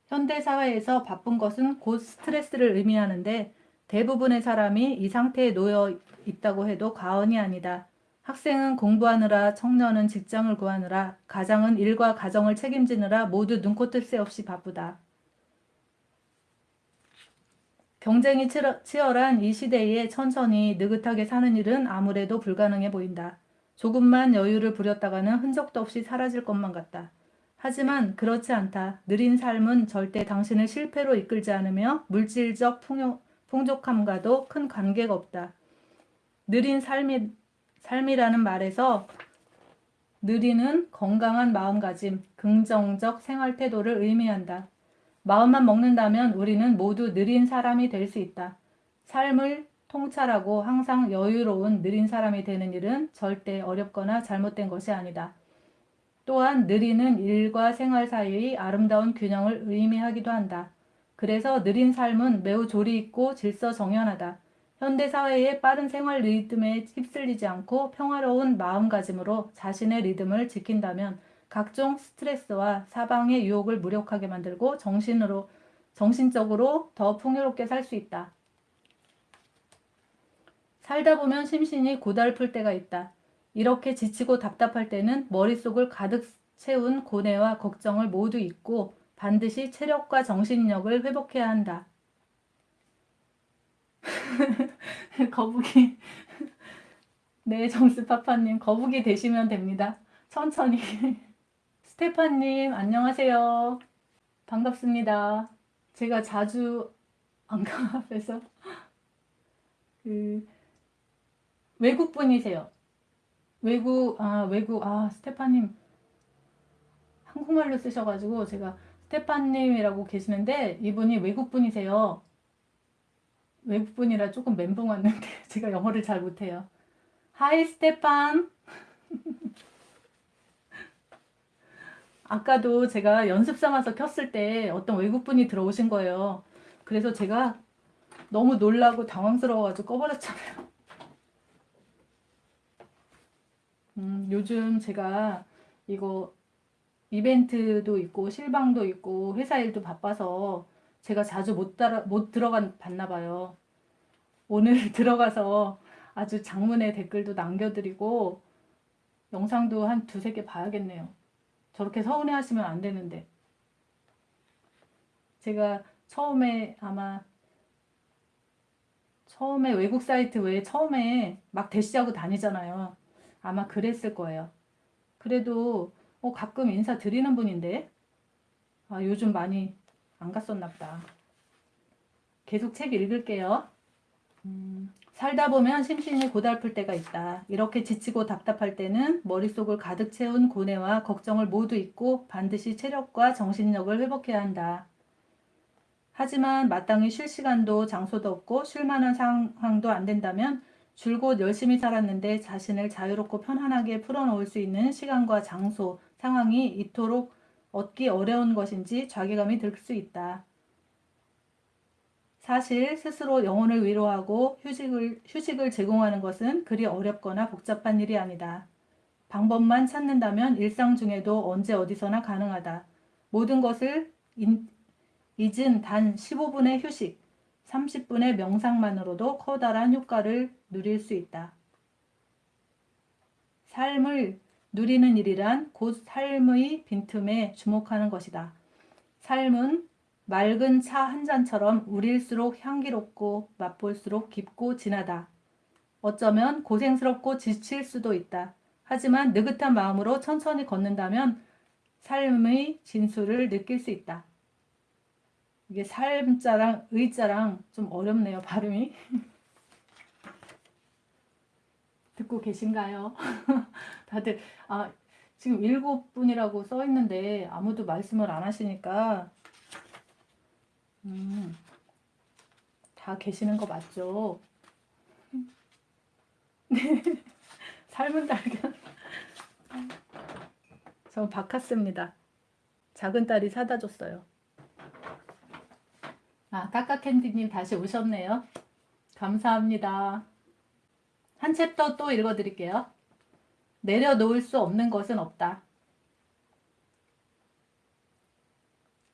S1: 현대사회에서 바쁜 것은 곧 스트레스를 의미하는데 대부분의 사람이 이 상태에 놓여 있다고 해도 과언이 아니다. 학생은 공부하느라, 청년은 직장을 구하느라, 가장은 일과 가정을 책임지느라 모두 눈코 뜰 새 없이 바쁘다. 경쟁이 치열한 이 시대에 천천히 느긋하게 사는 일은 아무래도 불가능해 보인다. 조금만 여유를 부렸다가는 흔적도 없이 사라질 것만 같다. 하지만 그렇지 않다. 느린 삶은 절대 당신을 실패로 이끌지 않으며 물질적 풍요, 풍족함과도 큰 관계가 없다. 느린 삶이, 삶이라는 말에서 느리는 건강한 마음가짐, 긍정적 생활 태도를 의미한다. 마음만 먹는다면 우리는 모두 느린 사람이 될 수 있다. 삶을 통찰하고 항상 여유로운 느린 사람이 되는 일은 절대 어렵거나 잘못된 것이 아니다. 또한 느리는 일과 생활 사이의 아름다운 균형을 의미하기도 한다. 그래서 느린 삶은 매우 조리 있고 질서 정연하다. 현대 사회의 빠른 생활 리듬에 휩쓸리지 않고 평화로운 마음가짐으로 자신의 리듬을 지킨다면 각종 스트레스와 사방의 유혹을 무력하게 만들고 정신으로 정신적으로 더 풍요롭게 살 수 있다. 살다 보면 심신이 고달플 때가 있다. 이렇게 지치고 답답할 때는 머릿속을 가득 채운 고뇌와 걱정을 모두 잊고 반드시 체력과 정신력을 회복해야 한다. 거북이. 네, 정스파파님, 거북이 되시면 됩니다. 천천히. 스테파님, 안녕하세요. 반갑습니다. 제가 자주 안강 앞에서 그 외국 분이세요. 외국, 아, 외국, 아, 스테파님 한국말로 쓰셔가지고 제가 스테판님이라고 계시는데 이분이 외국 분이세요. 외국분이라 조금 멘붕 왔는데 제가 영어를 잘 못해요. Hi 스테판. 아까도 제가 연습 삼아서 켰을 때 어떤 외국분이 들어오신 거예요. 그래서 제가 너무 놀라고 당황스러워가지고 꺼버렸잖아요. 음, 요즘 제가 이거 이벤트도 있고 실방도 있고 회사 일도 바빠서 제가 자주 못, 따라, 못 들어간 봤나 봐요. 오늘 들어가서 아주 장문의 댓글도 남겨드리고 영상도 한 두세 개 봐야겠네요. 저렇게 서운해 하시면 안 되는데. 제가 처음에 아마 처음에 외국 사이트 왜 처음에 막 대시하고 다니잖아요. 아마 그랬을 거예요. 그래도 어, 가끔 인사 드리는 분인데 아, 요즘 많이 안 갔었나 보다. 계속 책 읽을게요. 음, 살다 보면 심신이 고달플 때가 있다. 이렇게 지치고 답답할 때는 머릿속을 가득 채운 고뇌와 걱정을 모두 잊고 반드시 체력과 정신력을 회복해야 한다. 하지만 마땅히 쉴 시간도 장소도 없고 쉴 만한 상황도 안 된다면 줄곧 열심히 살았는데 자신을 자유롭고 편안하게 풀어놓을 수 있는 시간과 장소, 상황이 이토록 얻기 어려운 것인지 자괴감이 들 수 있다. 사실 스스로 영혼을 위로하고 휴식을, 휴식을 제공하는 것은 그리 어렵거나 복잡한 일이 아니다. 방법만 찾는다면 일상 중에도 언제 어디서나 가능하다. 모든 것을 인, 잊은 단 15분의 휴식, 30분의 명상만으로도 커다란 효과를 누릴 수 있다. 삶을 누리는 일이란 곧 삶의 빈틈에 주목하는 것이다. 삶은 맑은 차 한 잔처럼 우릴수록 향기롭고 맛볼수록 깊고 진하다. 어쩌면 고생스럽고 지칠 수도 있다. 하지만 느긋한 마음으로 천천히 걷는다면 삶의 진수를 느낄 수 있다. 이게 삶자랑 의자랑 좀 어렵네요, 발음이. 듣고 계신가요? 다들, 아, 지금 일곱 분이라고 써 있는데 아무도 말씀을 안 하시니까, 음, 다 계시는 거 맞죠? 네. 삶은 달걀. 전 바카스입니다. 작은 딸이 사다 줬어요. 아, 까까캔디님 다시 오셨네요. 감사합니다. 한 챕터 또 읽어드릴게요. 내려놓을 수 없는 것은 없다.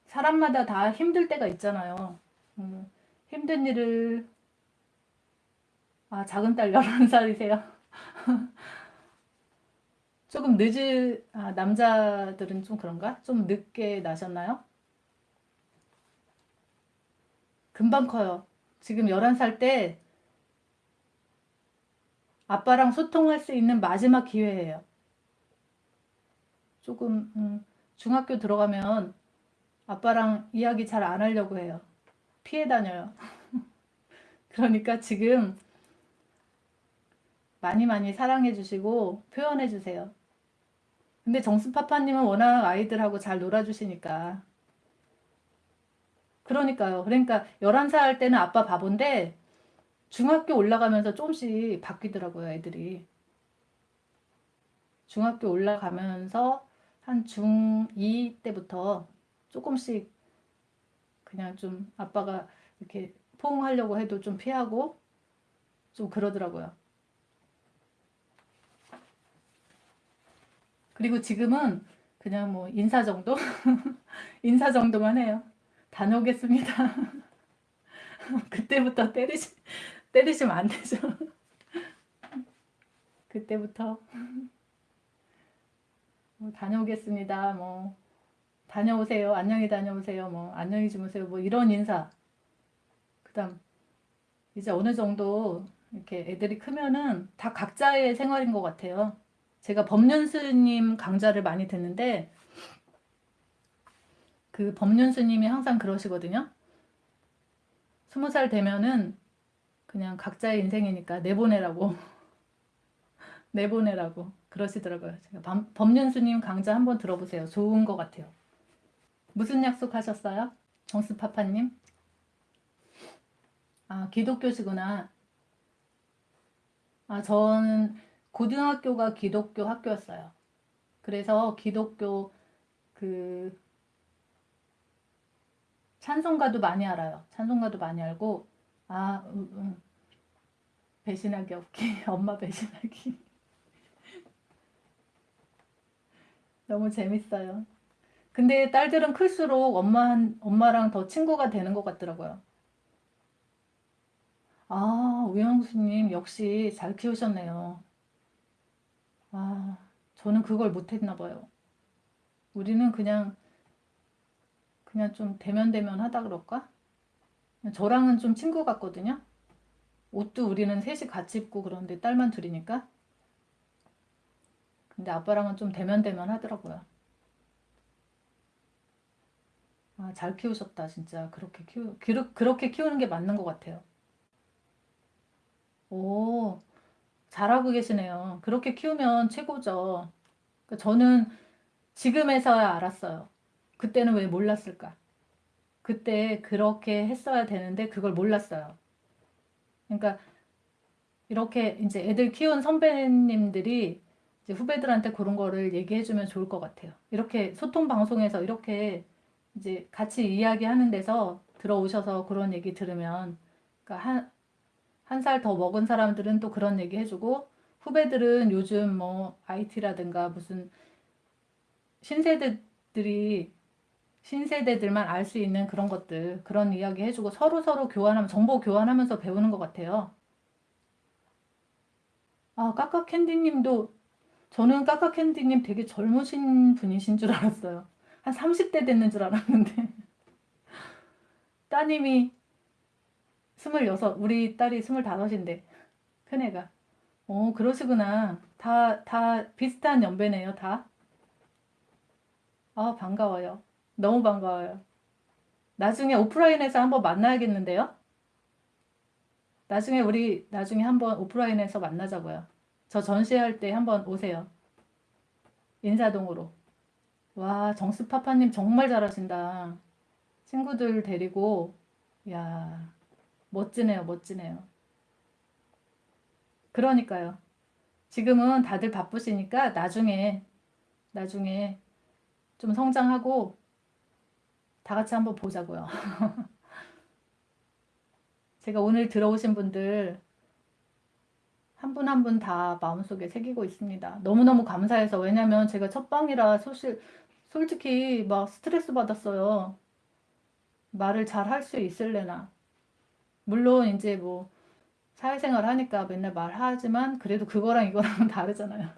S1: 사람마다 다 힘들 때가 있잖아요. 음, 힘든 일을 아 작은 딸 11살이세요. 조금 늦은 아, 남자들은 좀 그런가? 좀 늦게 나셨나요? 금방 커요. 지금 11살 때 아빠랑 소통할 수 있는 마지막 기회예요. 조금 음, 중학교 들어가면 아빠랑 이야기 잘 안 하려고 해요. 피해 다녀요. 그러니까 지금 많이 많이 사랑해 주시고 표현해 주세요. 근데 정수파파님은 워낙 아이들하고 잘 놀아주시니까 그러니까요. 그러니까 11살 때는 아빠 바본데 중학교 올라가면서 조금씩 바뀌더라고요, 애들이. 중학교 올라가면서 한 중2 때부터 조금씩 그냥 좀 아빠가 이렇게 포옹하려고 해도 좀 피하고 좀 그러더라고요. 그리고 지금은 그냥 뭐 인사 정도? 인사 정도만 해요. 다녀오겠습니다. 그때부터 때리시, 때리시면 안 되죠. 그때부터 뭐 다녀오겠습니다. 뭐 다녀오세요. 안녕히 다녀오세요. 뭐 안녕히 주무세요. 뭐 이런 인사. 그다음 이제 어느 정도 이렇게 애들이 크면은 다 각자의 생활인 것 같아요. 제가 법륜스님 강좌를 많이 듣는데 그 법륜스님이 항상 그러시거든요. 스무 살 되면은 그냥 각자의 인생이니까 내보내라고 내보내라고 그러시더라고요. 제가 법륜스님 강좌 한번 들어보세요. 좋은 것 같아요. 무슨 약속 하셨어요? 정수파파님? 아, 기독교시구나. 아, 저는 고등학교가 기독교 학교였어요. 그래서 기독교 그 찬송가도 많이 알아요. 찬송가도 많이 알고 아, 음, 음. 배신하기 없기. 엄마 배신하기. 너무 재밌어요. 근데 딸들은 클수록 엄마, 엄마랑 더 친구가 되는 것 같더라고요. 아, 우영수님 역시 잘 키우셨네요. 아, 저는 그걸 못했나 봐요. 우리는 그냥 그냥 좀 대면대면 하다 그럴까? 저랑은 좀 친구 같거든요. 옷도 우리는 셋이 같이 입고 그런데 딸만 둘이니까. 근데 아빠랑은 좀 대면대면 하더라고요. 아, 잘 키우셨다, 진짜. 그렇게 키우, 기르- 그렇게 키우는 게 맞는 것 같아요. 오, 잘하고 계시네요. 그렇게 키우면 최고죠. 그 저는 지금에서야 알았어요. 그때는 왜 몰랐을까? 그때 그렇게 했어야 되는데 그걸 몰랐어요. 그러니까 이렇게 이제 애들 키운 선배님들이 이제 후배들한테 그런 거를 얘기해 주면 좋을 것 같아요. 이렇게 소통 방송에서 이렇게 이제 같이 이야기하는 데서 들어오셔서 그런 얘기 들으면 그러니까 한, 한 살 더 먹은 사람들은 또 그런 얘기 해주고 후배들은 요즘 뭐 IT라든가 무슨 신세대들이 신세대들만 알 수 있는 그런 것들 그런 이야기 해주고 서로 서로 교환하면 정보 교환하면서 배우는 것 같아요. 아 까까캔디님도 저는 까까캔디님 되게 젊으신 분이신 줄 알았어요. 한 30대 됐는 줄 알았는데 따님이 26 우리 딸이 25인데 큰애가 어 그러시구나 다 다 비슷한 연배네요 다. 아 반가워요. 너무 반가워요. 나중에 오프라인에서 한번 만나야겠는데요? 나중에 우리 나중에 한번 오프라인에서 만나자고요. 저 전시할 때 한번 오세요. 인사동으로. 와, 정수파파님 정말 잘하신다. 친구들 데리고, 야, 멋지네요, 멋지네요. 그러니까요. 지금은 다들 바쁘시니까 나중에, 나중에 좀 성장하고 다 같이 한번 보자고요. 제가 오늘 들어오신 분들 한 분 한 분 다 마음속에 새기고 있습니다. 너무너무 감사해서 왜냐면 제가 첫 방이라 소실, 솔직히 막 스트레스 받았어요. 말을 잘 할 수 있을래나. 물론 이제 뭐 사회생활 하니까 맨날 말하지만 그래도 그거랑 이거랑은 다르잖아요.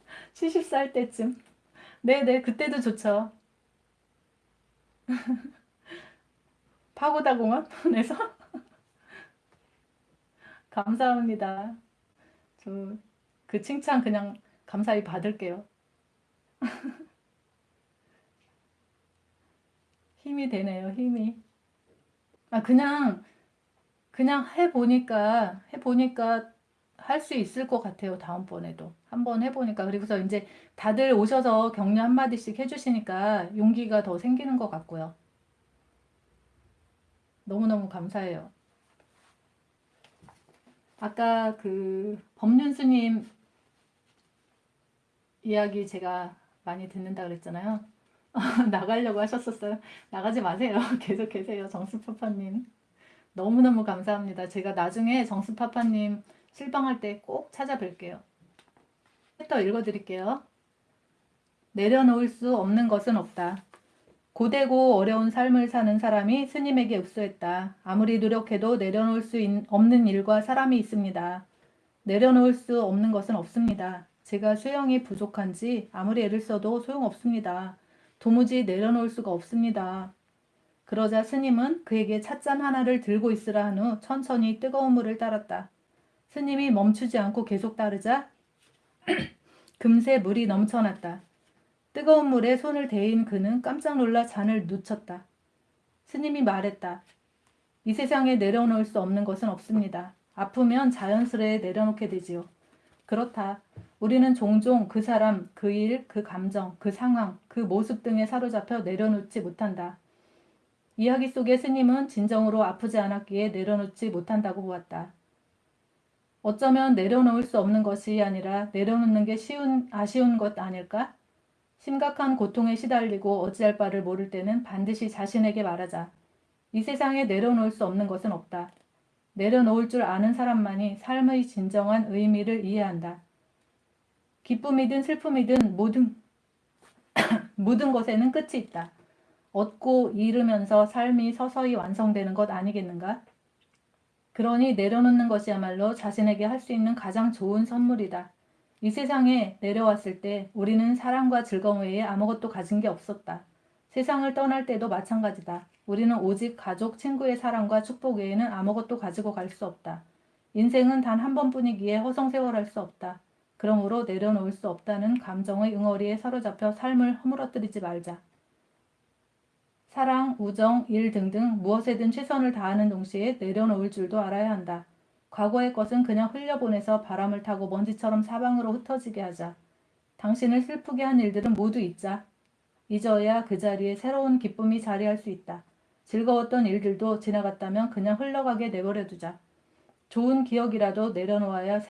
S1: 70살 때쯤. 네네 그때도 좋죠. 파고다 공원에서 감사합니다. 저 그 칭찬 그냥 감사히 받을게요. 힘이 되네요, 힘이. 아, 그냥, 그냥 해보니까, 해보니까 할 수 있을 것 같아요, 다음번에도. 한번 해보니까. 그리고서 이제 다들 오셔서 격려 한마디씩 해주시니까 용기가 더 생기는 것 같고요. 너무너무 감사해요. 아까 그 법륜스님 이야기 제가 많이 듣는다 그랬잖아요. 나가려고 하셨었어요. 나가지 마세요. 계속 계세요. 정수파파님. 너무너무 감사합니다. 제가 나중에 정수파파님 실방할 때 꼭 찾아뵐게요. 또 읽어드릴게요. 내려놓을 수 없는 것은 없다. 고되고 어려운 삶을 사는 사람이 스님에게 읍소했다. 아무리 노력해도 내려놓을 수 없는 일과 사람이 있습니다. 내려놓을 수 없는 것은 없습니다. 제가 수영이 부족한지 아무리 애를 써도 소용없습니다. 도무지 내려놓을 수가 없습니다. 그러자 스님은 그에게 찻잔 하나를 들고 있으라 한 후 천천히 뜨거운 물을 따랐다. 스님이 멈추지 않고 계속 따르자 금세 물이 넘쳐났다. 뜨거운 물에 손을 대인 그는 깜짝 놀라 잔을 놓쳤다. 스님이 말했다. 이 세상에 내려놓을 수 없는 것은 없습니다. 아프면 자연스레 내려놓게 되지요. 그렇다. 우리는 종종 그 사람, 그 일, 그 감정, 그 상황, 그 모습 등에 사로잡혀 내려놓지 못한다. 이야기 속의 스님은 진정으로 아프지 않았기에 내려놓지 못한다고 보았다. 어쩌면 내려놓을 수 없는 것이 아니라 내려놓는 게 쉬운, 아쉬운 것 아닐까? 심각한 고통에 시달리고 어찌할 바를 모를 때는 반드시 자신에게 말하자. 이 세상에 내려놓을 수 없는 것은 없다. 내려놓을 줄 아는 사람만이 삶의 진정한 의미를 이해한다. 기쁨이든 슬픔이든 모든 모든 것에는 끝이 있다. 얻고 잃으면서 삶이 서서히 완성되는 것 아니겠는가? 그러니 내려놓는 것이야말로 자신에게 할 수 있는 가장 좋은 선물이다. 이 세상에 내려왔을 때 우리는 사랑과 즐거움 외에 아무것도 가진 게 없었다. 세상을 떠날 때도 마찬가지다. 우리는 오직 가족, 친구의 사랑과 축복 외에는 아무것도 가지고 갈 수 없다. 인생은 단 한 번뿐이기에 허송세월할 수 없다. 그러므로 내려놓을 수 없다는 감정의 응어리에 사로잡혀 삶을 허물어뜨리지 말자. 사랑, 우정, 일 등등 무엇에든 최선을 다하는 동시에 내려놓을 줄도 알아야 한다. 과거의 것은 그냥 흘려보내서 바람을 타고 먼지처럼 사방으로 흩어지게 하자. 당신을 슬프게 한 일들은 모두 잊자. 잊어야 그 자리에 새로운 기쁨이 자리할 수 있다. 즐거웠던 일들도 지나갔다면 그냥 흘러가게 내버려 두자. 좋은 기억이라도 내려놓아야